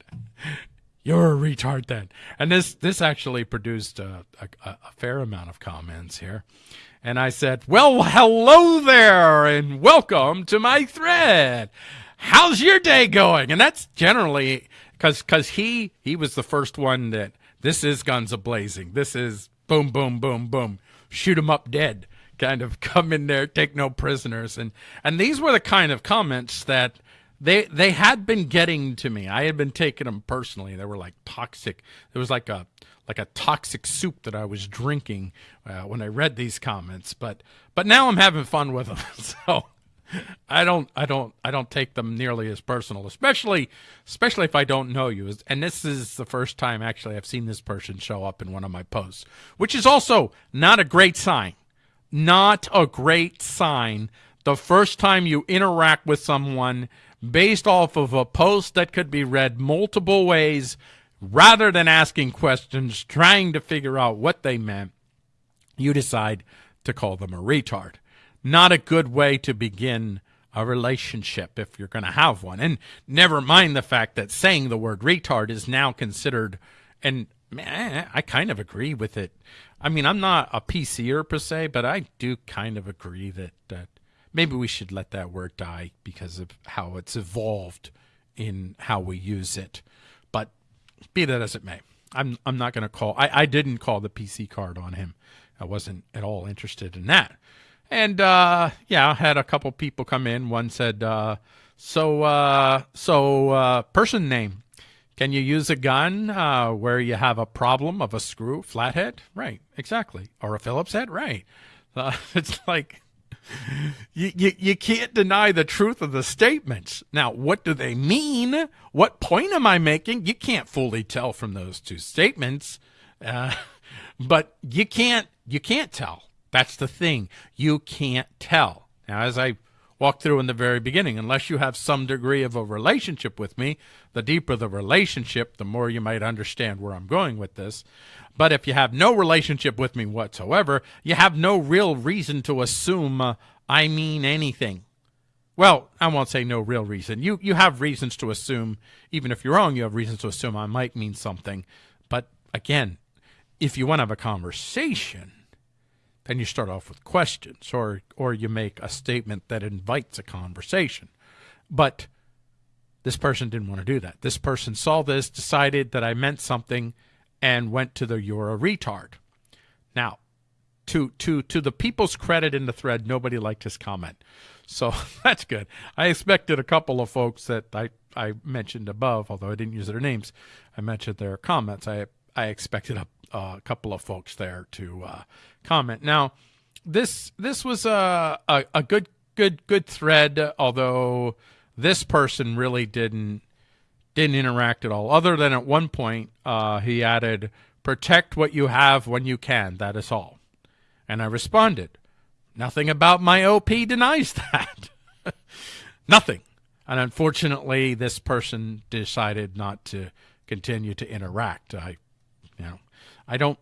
You're a retard then. And this this actually produced a, a, a fair amount of comments here. And I said, Well, hello there, and welcome to my thread. How's your day going? And that's generally because because he he was the first one that this is guns a blazing. This is boom boom boom boom shoot 'em up dead kind of come in there take no prisoners and and these were the kind of comments that they they had been getting to me. I had been taking them personally. They were like toxic. There was like a like a toxic soup that I was drinking uh, when I read these comments. But but now I'm having fun with them, so I don't I don't I don't take them nearly as personal, especially especially if I don't know you. And this is the first time actually I've seen this person show up in one of my posts, which is also not a great sign. Not a great sign. The first time you interact with someone based off of a post that could be read multiple ways rather than asking questions, trying to figure out what they meant, you decide to call them a retard. Not a good way to begin a relationship if you're going to have one. And never mind the fact that saying the word retard is now considered, and man, I kind of agree with it. I mean, I'm not a PCer per se, but I do kind of agree that, that maybe we should let that word die because of how it's evolved in how we use it. But be that as it may, I'm I'm not going to call. I, I didn't call the PC card on him. I wasn't at all interested in that. And uh, yeah, I had a couple people come in. One said, uh, "So uh, so uh, person name, can you use a gun uh, where you have a problem of a screw flathead? Right, exactly, or a Phillips head? Right. Uh, it's like you, you, you can't deny the truth of the statements. Now, what do they mean? What point am I making? You can't fully tell from those two statements, uh, but you can't you can't tell. That's the thing. You can't tell. Now, as I walked through in the very beginning. Unless you have some degree of a relationship with me, the deeper the relationship, the more you might understand where I'm going with this. But if you have no relationship with me whatsoever, you have no real reason to assume uh, I mean anything. Well, I won't say no real reason. You you have reasons to assume, even if you're wrong, you have reasons to assume I might mean something. But again, if you want to have a conversation, then you start off with questions or or you make a statement that invites a conversation. But this person didn't want to do that. This person saw this, decided that I meant something, and went to the you're a retard. Now, to to to the people's credit in the thread, nobody liked his comment. So that's good. I expected a couple of folks that I, I mentioned above, although I didn't use their names, I mentioned their comments. I I expected a, a couple of folks there to uh, comment. Now, this this was a, a, a good good good thread, although this person really didn't didn't interact at all. Other than at one point, uh, he added, "Protect what you have when you can. That is all." And I responded, Nothing about my OP denies that. Nothing. And unfortunately, this person decided not to continue to interact. I, you know, I don't,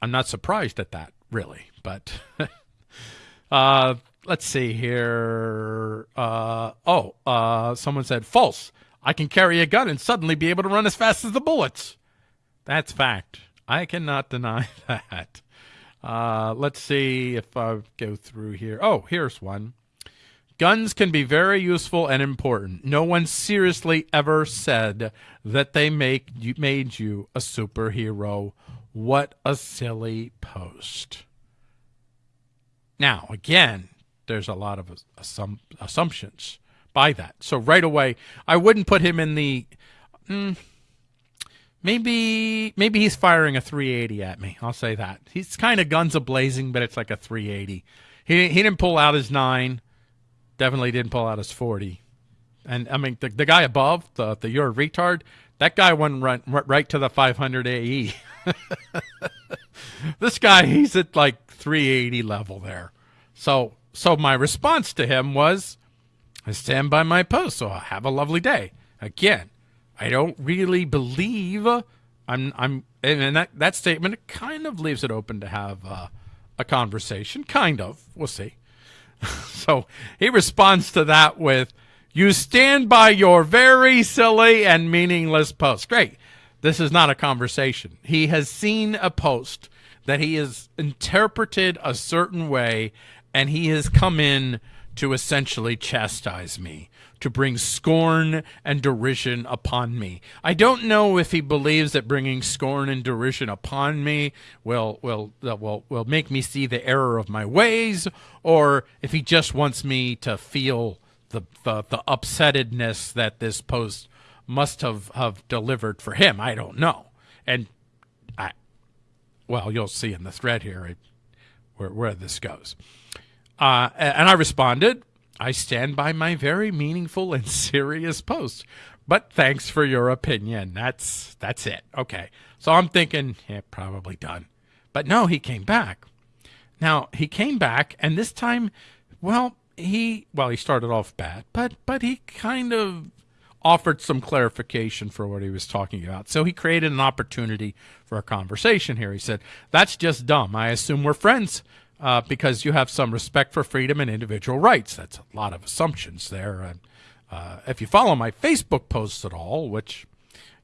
I'm not surprised at that, really. But uh, let's see here. Uh, oh, uh, someone said false. I can carry a gun and suddenly be able to run as fast as the bullets. That's fact. I cannot deny that. Uh, let's see if I go through here. Oh, here's one. Guns can be very useful and important. No one seriously ever said that they make you, made you a superhero. What a silly post. Now, again, there's a lot of assum- assumptions by that. So right away, I wouldn't put him in the. Mm, Maybe maybe he's firing a 380 at me. I'll say that. He's kind of guns a blazing, but it's like a 380. He he didn't pull out his nine. Definitely didn't pull out his 40. And I mean the the guy above the the you're a retard. That guy went right, right to the 500 AE. this guy he's at like 380 level there. So so my response to him was, I stand by my post. So I'll have a lovely day. Again, I don't really believe I'm I'm and that that statement kind of leaves it open to have uh, a conversation. Kind of, we'll see. so he responds to that with, "You stand by your very silly and meaningless post." Great. This is not a conversation. He has seen a post that he has interpreted a certain way, and he has come in to essentially chastise me to bring scorn and derision upon me. I don't know if he believes that bringing scorn and derision upon me will will will will make me see the error of my ways, or if he just wants me to feel the the, the upsettedness that this post must have have delivered for him. I don't know, and I well, you'll see in the thread here where where this goes. Uh, and I responded I stand by my very meaningful and serious post. But thanks for your opinion. That's that's it. Okay. So I'm thinking, yeah, probably done. But no, he came back. Now he came back, and this time, well, he well he started off bad, but but he kind of offered some clarification for what he was talking about. So he created an opportunity for a conversation here. He said, "That's just dumb. I assume we're friends uh, because you have some respect for freedom and individual rights. That's a lot of assumptions there. Uh, if you follow my Facebook posts at all, which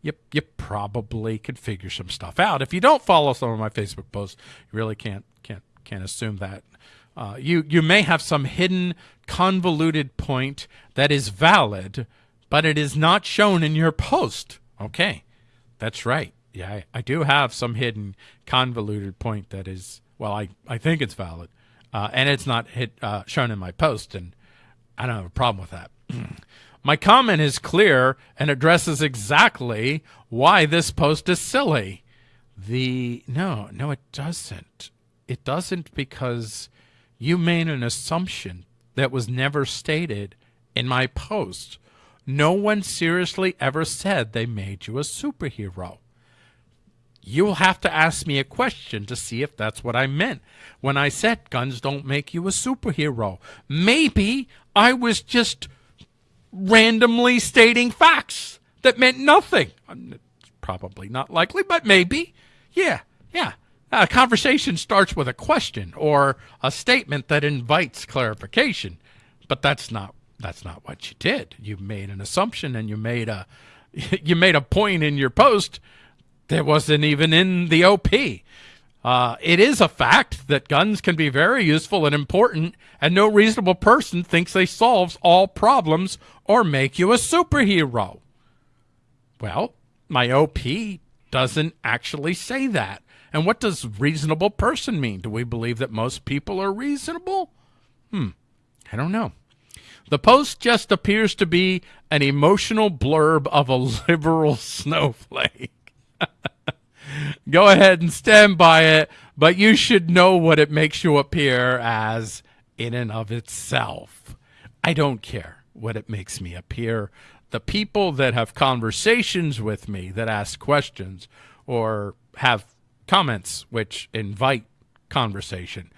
you you probably could figure some stuff out. If you don't follow some of my Facebook posts, you really can't can't can't assume that. Uh, you you may have some hidden convoluted point that is valid, but it is not shown in your post. Okay, that's right. Yeah, I, I do have some hidden convoluted point that is well, I, I think it's valid, uh, and it's not hit uh, shown in my post, and I don't have a problem with that. my comment is clear and addresses exactly why this post is silly. The no, no, it doesn't. It doesn't because you made an assumption that was never stated in my post. No one seriously ever said they made you a superhero you'll have to ask me a question to see if that's what I meant when I said guns don't make you a superhero. Maybe I was just randomly stating facts that meant nothing. Probably not likely, but maybe. Yeah, yeah. A conversation starts with a question or a statement that invites clarification, but that's not that's not what you did. You made an assumption and you made a you made a point in your post that wasn't even in the OP. Uh, it is a fact that guns can be very useful and important, and no reasonable person thinks they solve all problems or make you a superhero. Well, my OP doesn't actually say that. And what does reasonable person mean? Do we believe that most people are reasonable? Hmm, I don't know. The post just appears to be an emotional blurb of a liberal snowflake. Go ahead and stand by it, but you should know what it makes you appear as in and of itself. I don't care what it makes me appear. The people that have conversations with me, that ask questions, or have comments which invite conversation,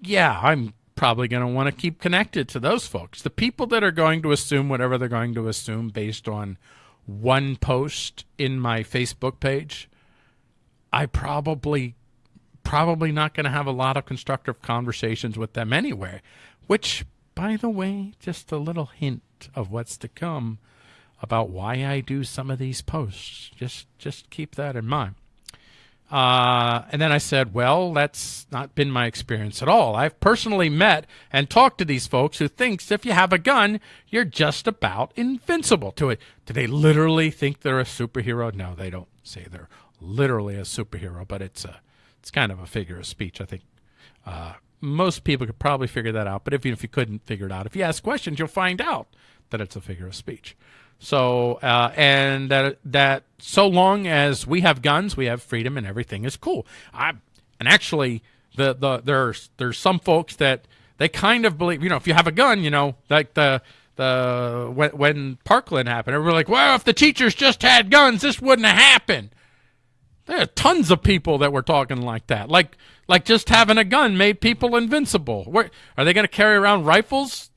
yeah, I'm probably going to want to keep connected to those folks. The people that are going to assume whatever they're going to assume based on one post in my Facebook page, I probably probably not going to have a lot of constructive conversations with them anyway, which by the way, just a little hint of what's to come about why I do some of these posts. Just just keep that in mind. Uh, and then I said, well, that's not been my experience at all. I've personally met and talked to these folks who thinks if you have a gun, you're just about invincible to it. Do they literally think they're a superhero? No, they don't say they're literally a superhero, but it's a, it's kind of a figure of speech. I think uh, most people could probably figure that out. But if you, if you couldn't figure it out, if you ask questions, you'll find out that it's a figure of speech. So uh, and that that so long as we have guns, we have freedom, and everything is cool. I and actually the the there's there's some folks that they kind of believe you know if you have a gun, you know like the the when, when Parkland happened, everybody like, well, if the teachers just had guns, this wouldn't have happened. There are tons of people that were talking like that, like like just having a gun made people invincible. Where are they going to carry around rifles?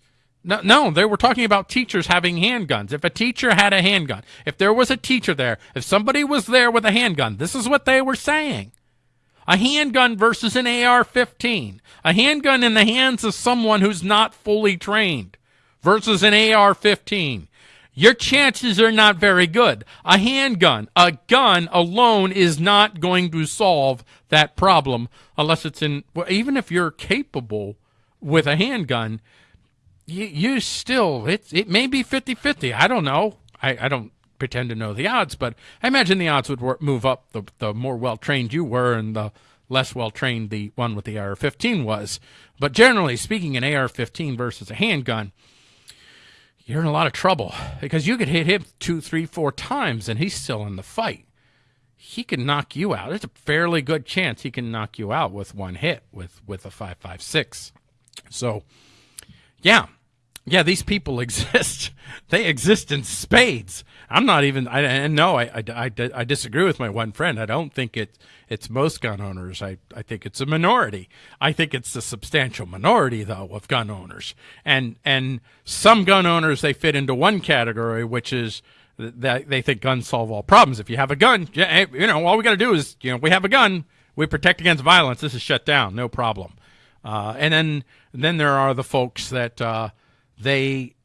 No, no, they were talking about teachers having handguns. If a teacher had a handgun, if there was a teacher there, if somebody was there with a handgun, this is what they were saying. A handgun versus an AR 15. A handgun in the hands of someone who's not fully trained versus an AR 15. Your chances are not very good. A handgun, a gun alone is not going to solve that problem unless it's in, well, even if you're capable with a handgun, you, you still it it may be 50-50. I don't know. I, I don't pretend to know the odds, but I imagine the odds would work, move up the the more well trained you were and the less well trained the one with the AR-15 was. But generally speaking, an AR-15 versus a handgun, you're in a lot of trouble because you could hit him two, three, four times and he's still in the fight. He can knock you out. There's a fairly good chance he can knock you out with one hit with with a five five six. So, yeah, yeah, these people exist. they exist in spades. I'm not even. I and no, I, I, I, I, disagree with my one friend. I don't think it it's most gun owners. I I think it's a minority. I think it's a substantial minority though of gun owners. And and some gun owners they fit into one category, which is that they think guns solve all problems. If you have a gun, you know, all we got to do is you know we have a gun, we protect against violence. This is shut down, no problem. Uh, and then then there are the folks that. Uh, they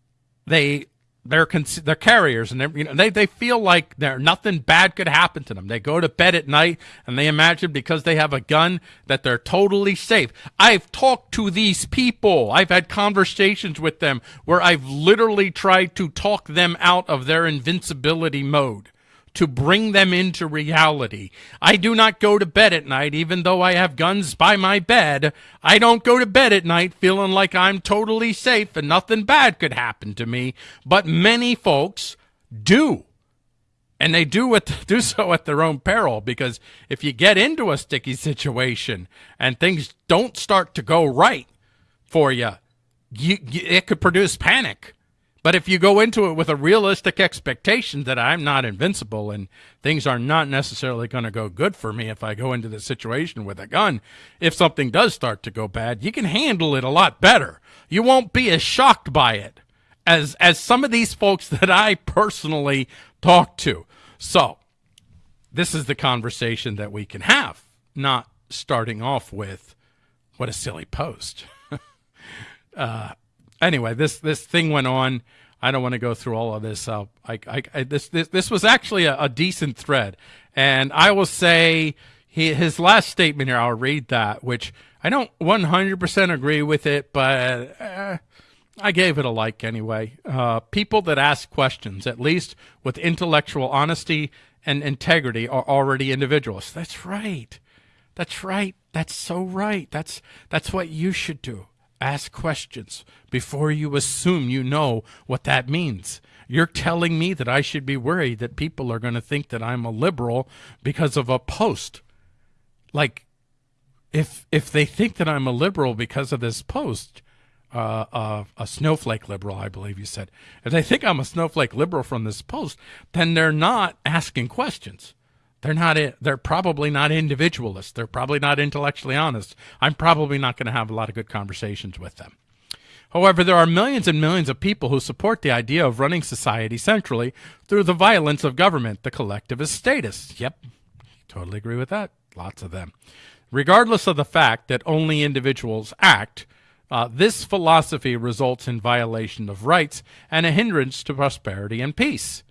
they they're they're carriers and they you know they they feel like there nothing bad could happen to them. They go to bed at night and they imagine because they have a gun that they're totally safe. I've talked to these people. I've had conversations with them where I've literally tried to talk them out of their invincibility mode to bring them into reality. I do not go to bed at night, even though I have guns by my bed. I don't go to bed at night feeling like I'm totally safe and nothing bad could happen to me. But many folks do. And they do it, do so at their own peril because if you get into a sticky situation and things don't start to go right for you, you it could produce panic But if you go into it with a realistic expectation that I'm not invincible and things are not necessarily going to go good for me if I go into the situation with a gun, if something does start to go bad, you can handle it a lot better. You won't be as shocked by it as as some of these folks that I personally talk to. So, this is the conversation that we can have, not starting off with what a silly post. uh, anyway, this this thing went on. I don't want to go through all of this. I, I, I, this, this this was actually a, a, decent thread, and I will say he, his last statement here. I'll read that, which I don't 100% agree with it, but uh, I gave it a like anyway. Uh, people that ask questions, at least with intellectual honesty and integrity, are already individuals. That's right. That's right. That's so right. That's that's what you should do. Ask questions before you assume you know what that means. You're telling me that I should be worried that people are going to think that I'm a liberal because of a post. Like if if they think that I'm a liberal because of this post, uh, uh, a snowflake liberal, I believe you said. If they think I'm a snowflake liberal from this post, then they're not asking questions. They're not. They're probably not individualists. They're probably not intellectually honest. I'm probably not going to have a lot of good conversations with them. However, there are millions and millions of people who support the idea of running society centrally through the violence of government, the collectivist status. Yep, totally agree with that. Lots of them. Regardless of the fact that only individuals act, uh, this philosophy results in violation of rights and a hindrance to prosperity and peace.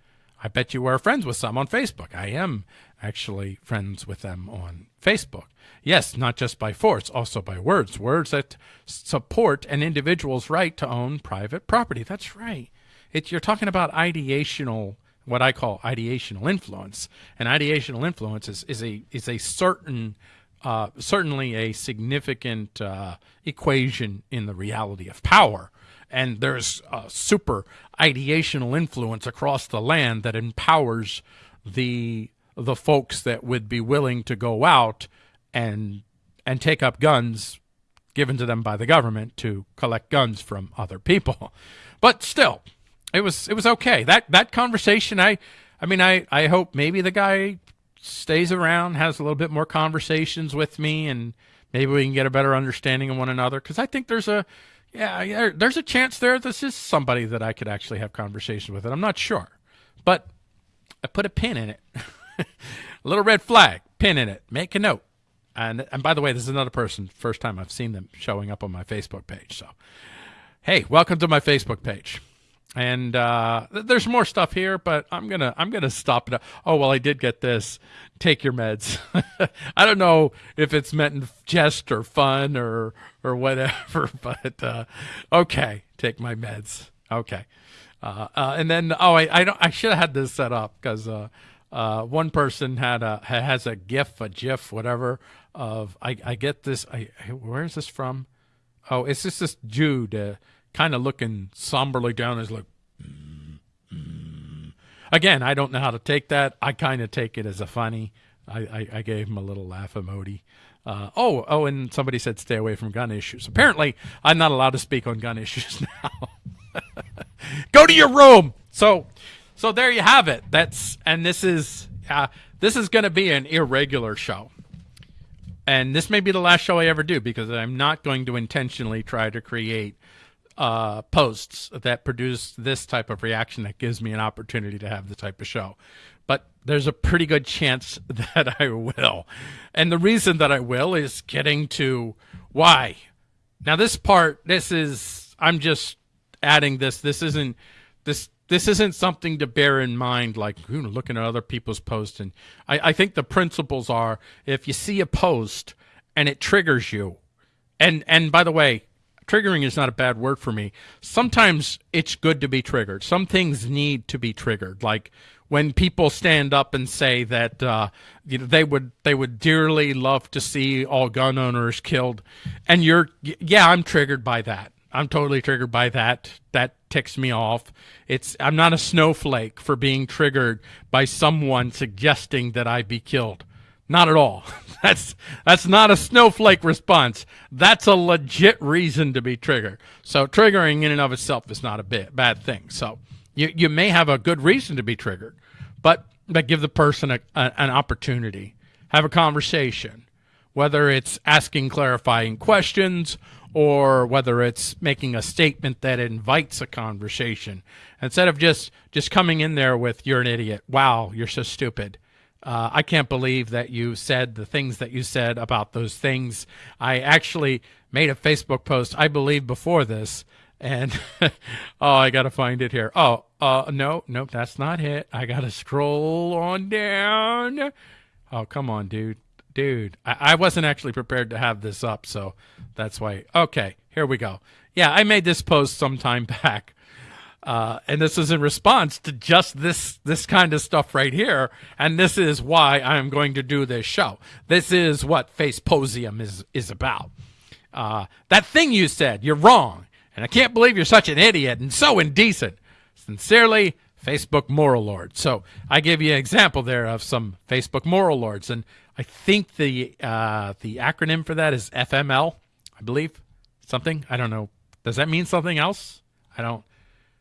I bet you are friends with some on Facebook. I am actually friends with them on Facebook. Yes, not just by force, also by words. Words that support an individual's right to own private property. That's right. It, you're talking about ideational, what I call ideational influence. And ideational influence is, is a is a certain uh, certainly a significant uh, equation in the reality of power. And there's a super ideational influence across the land that empowers the the folks that would be willing to go out and and take up guns given to them by the government to collect guns from other people. But still, it was it was okay. That that conversation I I mean I I hope maybe the guy stays around, has a little bit more conversations with me, and maybe we can get a better understanding of one another. Because I think there's a, yeah, there's a chance there this is somebody that I could actually have conversations with, and I'm not sure, but I put a pin in it, little red flag, pin in it, make a note. And and by the way, this is another person. First time I've seen them showing up on my Facebook page. So, hey, welcome to my Facebook page and uh, there's more stuff here, but I'm gonna I'm gonna stop it. Oh well, I did get this. Take your meds. I don't know if it's meant in jest or fun or or whatever, but uh, okay, take my meds. Okay, uh, uh and then oh I I I should have had this set up because uh, uh, one person had a has a GIF a GIF whatever of I I get this I where is this from? Oh, it's just this Jude kind of looking somberly down. Is like, mm, mm. again, I don't know how to take that. I kind of take it as a funny. I, I, I, gave him a little laugh emoji. Uh, oh, oh, and somebody said stay away from gun issues. Apparently, I'm not allowed to speak on gun issues now. Go to your room. So, so there you have it. That's and this is uh, this is going to be an irregular show and this may be the last show I ever do because I'm not going to intentionally try to create uh, posts that produce this type of reaction that gives me an opportunity to have the type of show. But there's a pretty good chance that I will. And the reason that I will is getting to why. Now this part, this is I'm just adding this. This isn't this this isn't something to bear in mind like you know, looking at other people's posts and I, I think the principles are if you see a post and it triggers you and and by the way triggering is not a bad word for me. Sometimes it's good to be triggered. Some things need to be triggered. Like when people stand up and say that uh, you know, they would they would dearly love to see all gun owners killed, and you're yeah, I'm triggered by that. I'm totally triggered by that. That ticks me off. It's I'm not a snowflake for being triggered by someone suggesting that I be killed. Not at all. That's that's not a snowflake response. That's a legit reason to be triggered. So triggering in and of itself is not a bit bad thing. So you you may have a good reason to be triggered, but but give the person a, a, an opportunity, have a conversation, whether it's asking clarifying questions or whether it's making a statement that invites a conversation instead of just just coming in there with you're an idiot. Wow, you're so stupid uh, I can't believe that you said the things that you said about those things. I actually made a Facebook post, I believe, before this. And oh, I got to find it here. Oh, uh, no, nope, that's not it. I got to scroll on down. Oh, come on, dude. Dude, I, I wasn't actually prepared to have this up, so that's why. Okay, here we go. Yeah, I made this post some time back uh, and this is in response to just this this kind of stuff right here. And this is why I am going to do this show. This is what Faceposium is is about. Uh, that thing you said, you're wrong, and I can't believe you're such an idiot and so indecent. Sincerely, Facebook moral lord. So I give you an example there of some Facebook moral lords, and I think the uh, the acronym for that is FML. I believe something. I don't know. Does that mean something else? I don't.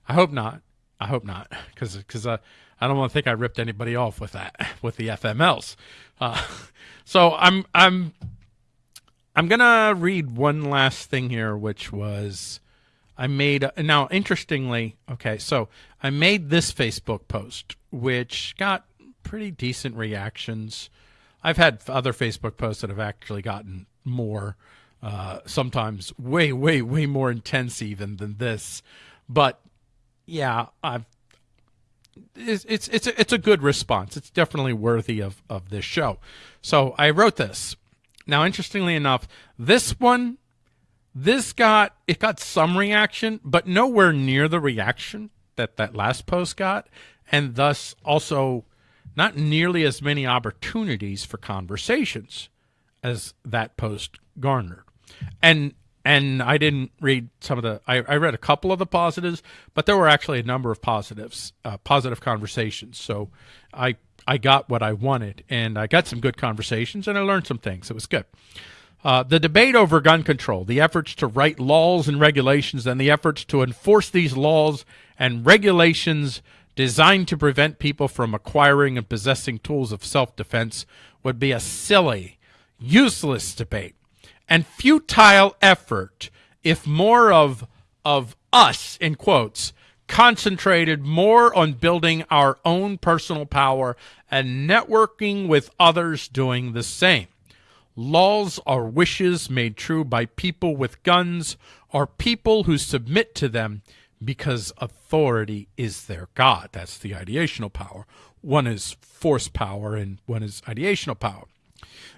I hope not. I hope not, because because uh, I don't want to think I ripped anybody off with that with the FMLs. Uh, so I'm I'm I'm gonna read one last thing here, which was I made now interestingly. Okay, so I made this Facebook post, which got pretty decent reactions. I've had other Facebook posts that have actually gotten more, uh, sometimes way, way, way more intense even than this. But yeah, I've it's it's it's a, it's a good response. It's definitely worthy of of this show. So I wrote this. Now, interestingly enough, this one, this got it got some reaction, but nowhere near the reaction that that last post got, and thus also not nearly as many opportunities for conversations as that post garnered. And and I didn't read some of the. I, I, read a couple of the positives, but there were actually a number of positives, uh, positive conversations. So I I got what I wanted, and I got some good conversations, and I learned some things. It was good. Uh, the debate over gun control, the efforts to write laws and regulations, and the efforts to enforce these laws and regulations designed to prevent people from acquiring and possessing tools of self defense would be a silly, useless debate and futile effort if more of of us in quotes concentrated more on building our own personal power and networking with others doing the same. Laws are wishes made true by people with guns or people who submit to them because authority is their God. That's the ideational power. One is force power and one is ideational power.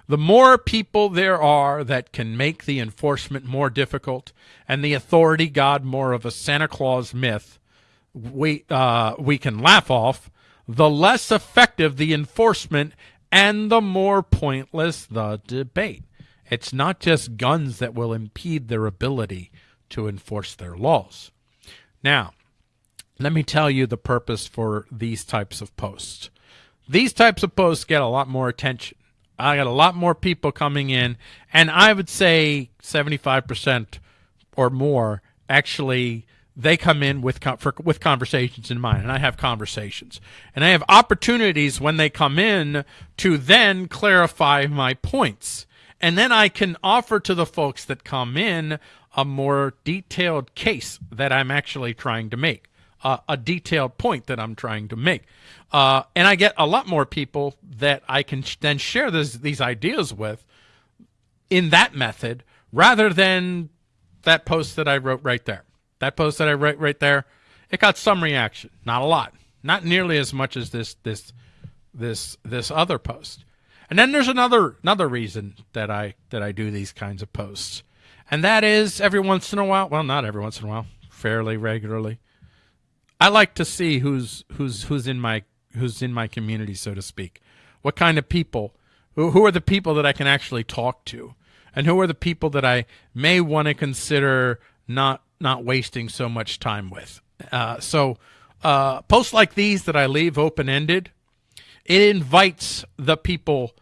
The more people there are that can make the enforcement more difficult and the authority God more of a Santa Claus myth we, uh, we can laugh off, the less effective the enforcement and the more pointless the debate. It's not just guns that will impede their ability to enforce their laws. Now, let me tell you the purpose for these types of posts. These types of posts get a lot more attention. I got a lot more people coming in, and I would say 75% or more actually they come in with for, with conversations in mind and I have conversations. And I have opportunities when they come in to then clarify my points. And then I can offer to the folks that come in a more detailed case that I'm actually trying to make uh, a detailed point that I'm trying to make. Uh, and I get a lot more people that I can sh- then share this, these ideas with in that method rather than that post that I wrote right there. That post that I wrote right there, it got some reaction, not a lot, not nearly as much as this this this this other post. And then there's another another reason that I that I do these kinds of posts. And that is every once in a while, well not every once in a while, fairly regularly. I like to see who's who's who's in my who's in my community, so to speak. What kind of people? Who who are the people that I can actually talk to, and who are the people that I may want to consider not not wasting so much time with. Uh, so uh, posts like these that I leave open ended, it invites the people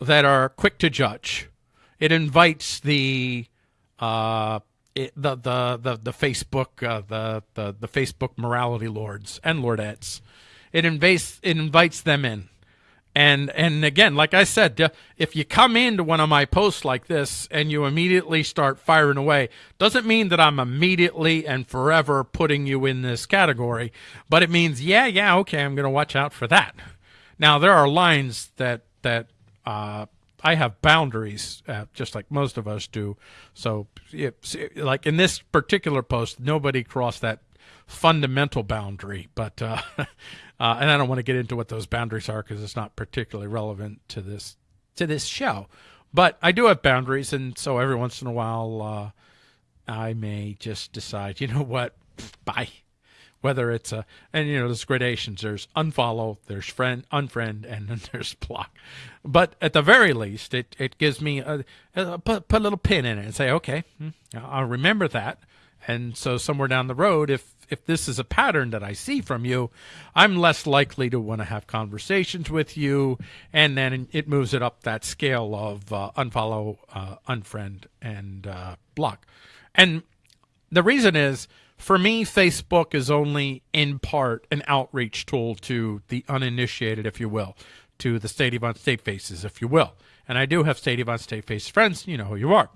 that are quick to judge. It invites the uh, it, the, the the the Facebook uh, the, the the Facebook morality lords and lordettes. It invites it invites them in. And and again, like I said, if you come into one of my posts like this and you immediately start firing away, doesn't mean that I'm immediately and forever putting you in this category, but it means yeah, yeah, okay, I'm going to watch out for that. Now there are lines that that uh, I have boundaries, uh, just like most of us do. So, like in this particular post, nobody crossed that fundamental boundary, but uh, uh, and I don't want to get into what those boundaries are because it's not particularly relevant to this to this show. But I do have boundaries, and so every once in a while, uh, I may just decide, you know what, bye whether it's a and you know there's gradations. There's unfollow there's friend unfriend and then there's block. But at the very least it, it gives me a, a put, put a little pin in it and say okay hmm, i'll remember that. And so somewhere down the road if if this is a pattern that i see from you i'm less likely to want to have conversations with you. And then it moves it up that scale of uh, unfollow uh, unfriend and uh, block. And the reason is for me, Facebook is only in part an outreach tool to the uninitiated, if you will, to the State Yvonne State Faces, if you will. And I do have State Yvonne State Face friends. You know who you are.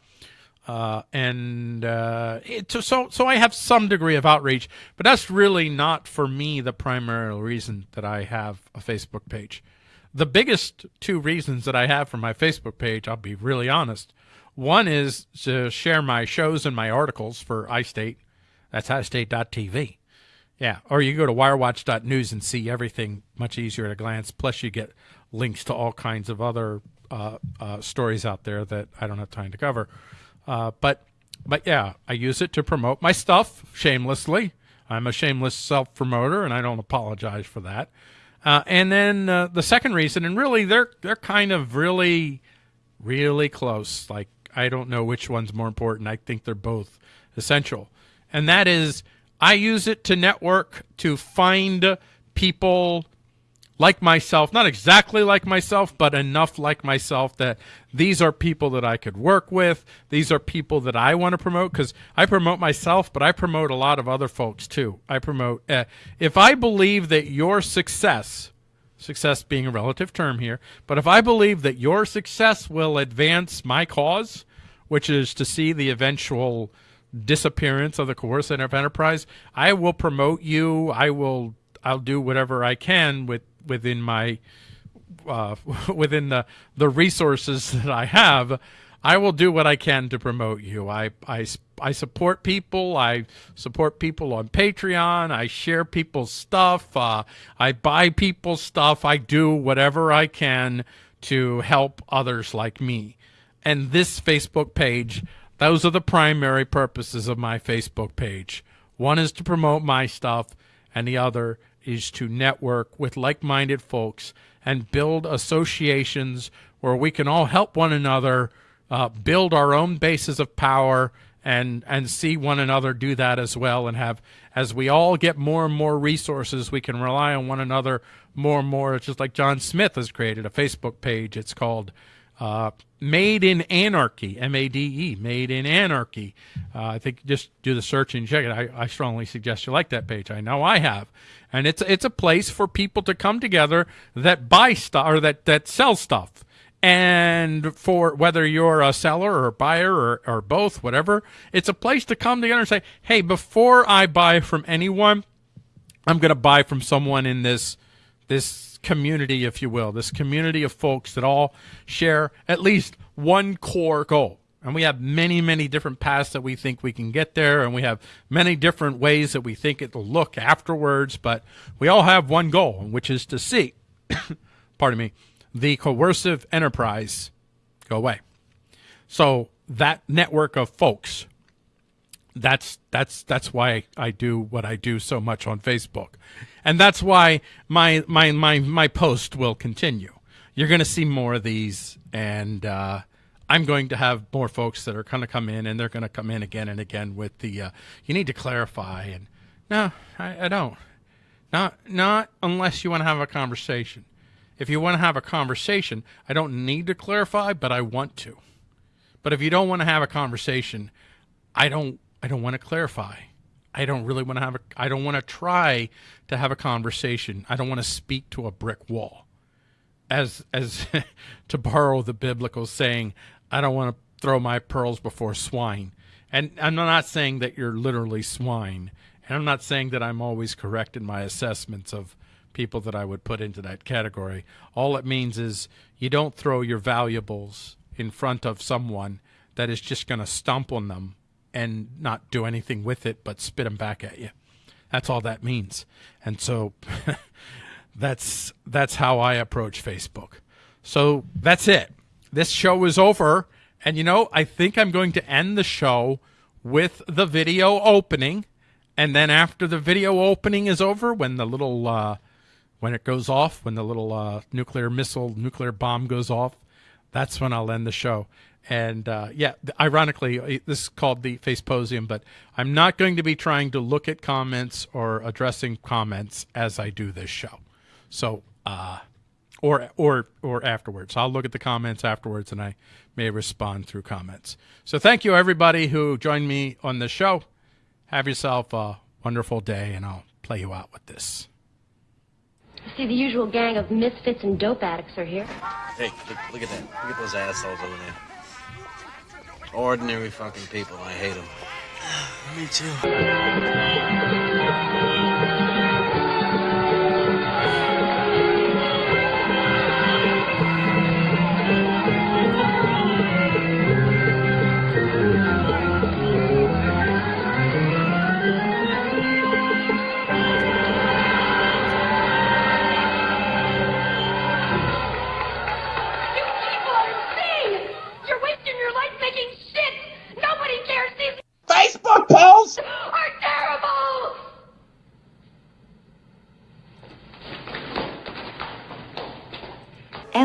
Uh, and uh, it, so so I have some degree of outreach, but that's really not for me the primary reason that I have a Facebook page. The biggest two reasons that I have for my Facebook page, I'll be really honest. One is to share my shows and my articles for iState that's outstate.tv. Yeah, or you go to wirewatch.news and see everything much easier at a glance. Plus, you get links to all kinds of other uh, uh, stories out there that I don't have time to cover. Uh, but, but yeah, I use it to promote my stuff shamelessly. I'm a shameless self promoter, and I don't apologize for that. Uh, and then uh, the second reason, and really they're they're kind of really, really close. Like I don't know which one's more important. I think they're both essential and that is I use it to network to find people like myself, not exactly like myself, but enough like myself that these are people that I could work with. These are people that I want to promote because I promote myself, but I promote a lot of other folks too. I promote, uh, if I believe that your success, success being a relative term here, but if I believe that your success will advance my cause, which is to see the eventual disappearance of the coercive enterprise, I will promote you. I will. I'll do whatever I can with within my uh, within the the resources that I have. I will do what I can to promote you. I, I, I support people. I support people on Patreon. I share people's stuff. Uh, I buy people's stuff. I do whatever I can to help others like me. And this Facebook page those are the primary purposes of my Facebook page. One is to promote my stuff, and the other is to network with like minded folks and build associations where we can all help one another uh, build our own bases of power and and see one another do that as well and have as we all get more and more resources we can rely on one another more and more it's just like john smith has created a facebook page it's called uh, Made in Anarchy, M A D E, Made in Anarchy. Uh, I think just do the search and check it. I, I strongly suggest you like that page. I know I have, and it's it's a place for people to come together that buy stuff or that that sell stuff. And for whether you're a seller or a buyer or, or both, whatever, it's a place to come together and say, hey, before I buy from anyone, I'm going to buy from someone in this this community, if you will, this community of folks that all share at least one core goal. And we have many, many different paths that we think we can get there, and we have many different ways that we think it'll look afterwards, but we all have one goal, which is to see, pardon me, the coercive enterprise go away. So that network of folks that's that's that's why I do what I do so much on Facebook, and that's why my my my my post will continue. You're going to see more of these, and uh, I'm going to have more folks that are going to come in, and they're going to come in again and again with the uh, you need to clarify. And no, I, I don't. Not not unless you want to have a conversation. If you want to have a conversation, I don't need to clarify, but I want to. But if you don't want to have a conversation, I don't I don't want to clarify. I don't really want to have a I don't want to try to have a conversation. I don't want to speak to a brick wall. As as to borrow the biblical saying, I don't want to throw my pearls before swine. And I'm not saying that you're literally swine. And I'm not saying that I'm always correct in my assessments of people that I would put into that category. All it means is you don't throw your valuables in front of someone that is just going to stomp on them and not do anything with it but spit them back at you. That's all that means. And so that's that's how I approach Facebook. So that's it. This show is over. And you know, I think I'm going to end the show with the video opening. And then after the video opening is over, when the little uh, when it goes off, when the little uh, nuclear missile, nuclear bomb goes off, that's when I'll end the show. And uh, yeah, ironically, uh, this is called the Faceposium, but I'm not going to be trying to look at comments or addressing comments as I do this show. So, uh, or or or afterwards, I'll look at the comments afterwards, and I may respond through comments. So, thank you everybody who joined me on the show. Have yourself a wonderful day, and I'll play you out with this. See, the usual gang of misfits and dope addicts are here. Hey, look, look at that. Look at those assholes over there. Ordinary fucking people. I hate them. Me too.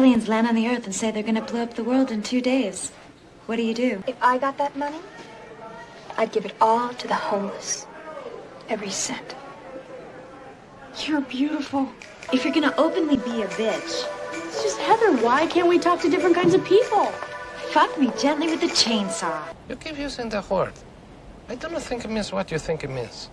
Aliens land on the Earth and say they're gonna blow up the world in two days. What do you do? If I got that money, I'd give it all to the homeless. Every cent. You're beautiful. If you're gonna openly be a bitch, It's just Heather. Why can't we talk to different kinds of people? fuck me gently with the chainsaw. You keep using the word. I don't think it means what you think it means.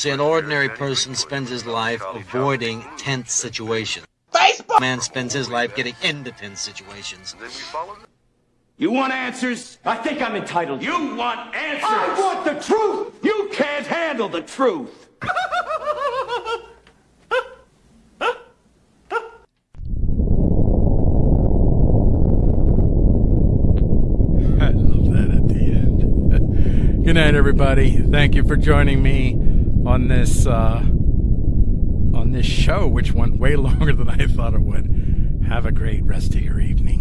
See, an ordinary person spends his life avoiding tense situations. Facebook Man spends his life getting into tense situations. You want answers? I think I'm entitled. You want answers? I want the truth! You can't handle the truth! I love that at the end. Good night, everybody. Thank you for joining me on this uh, on this show, which went way longer than I thought it would. Have a great rest of your evening.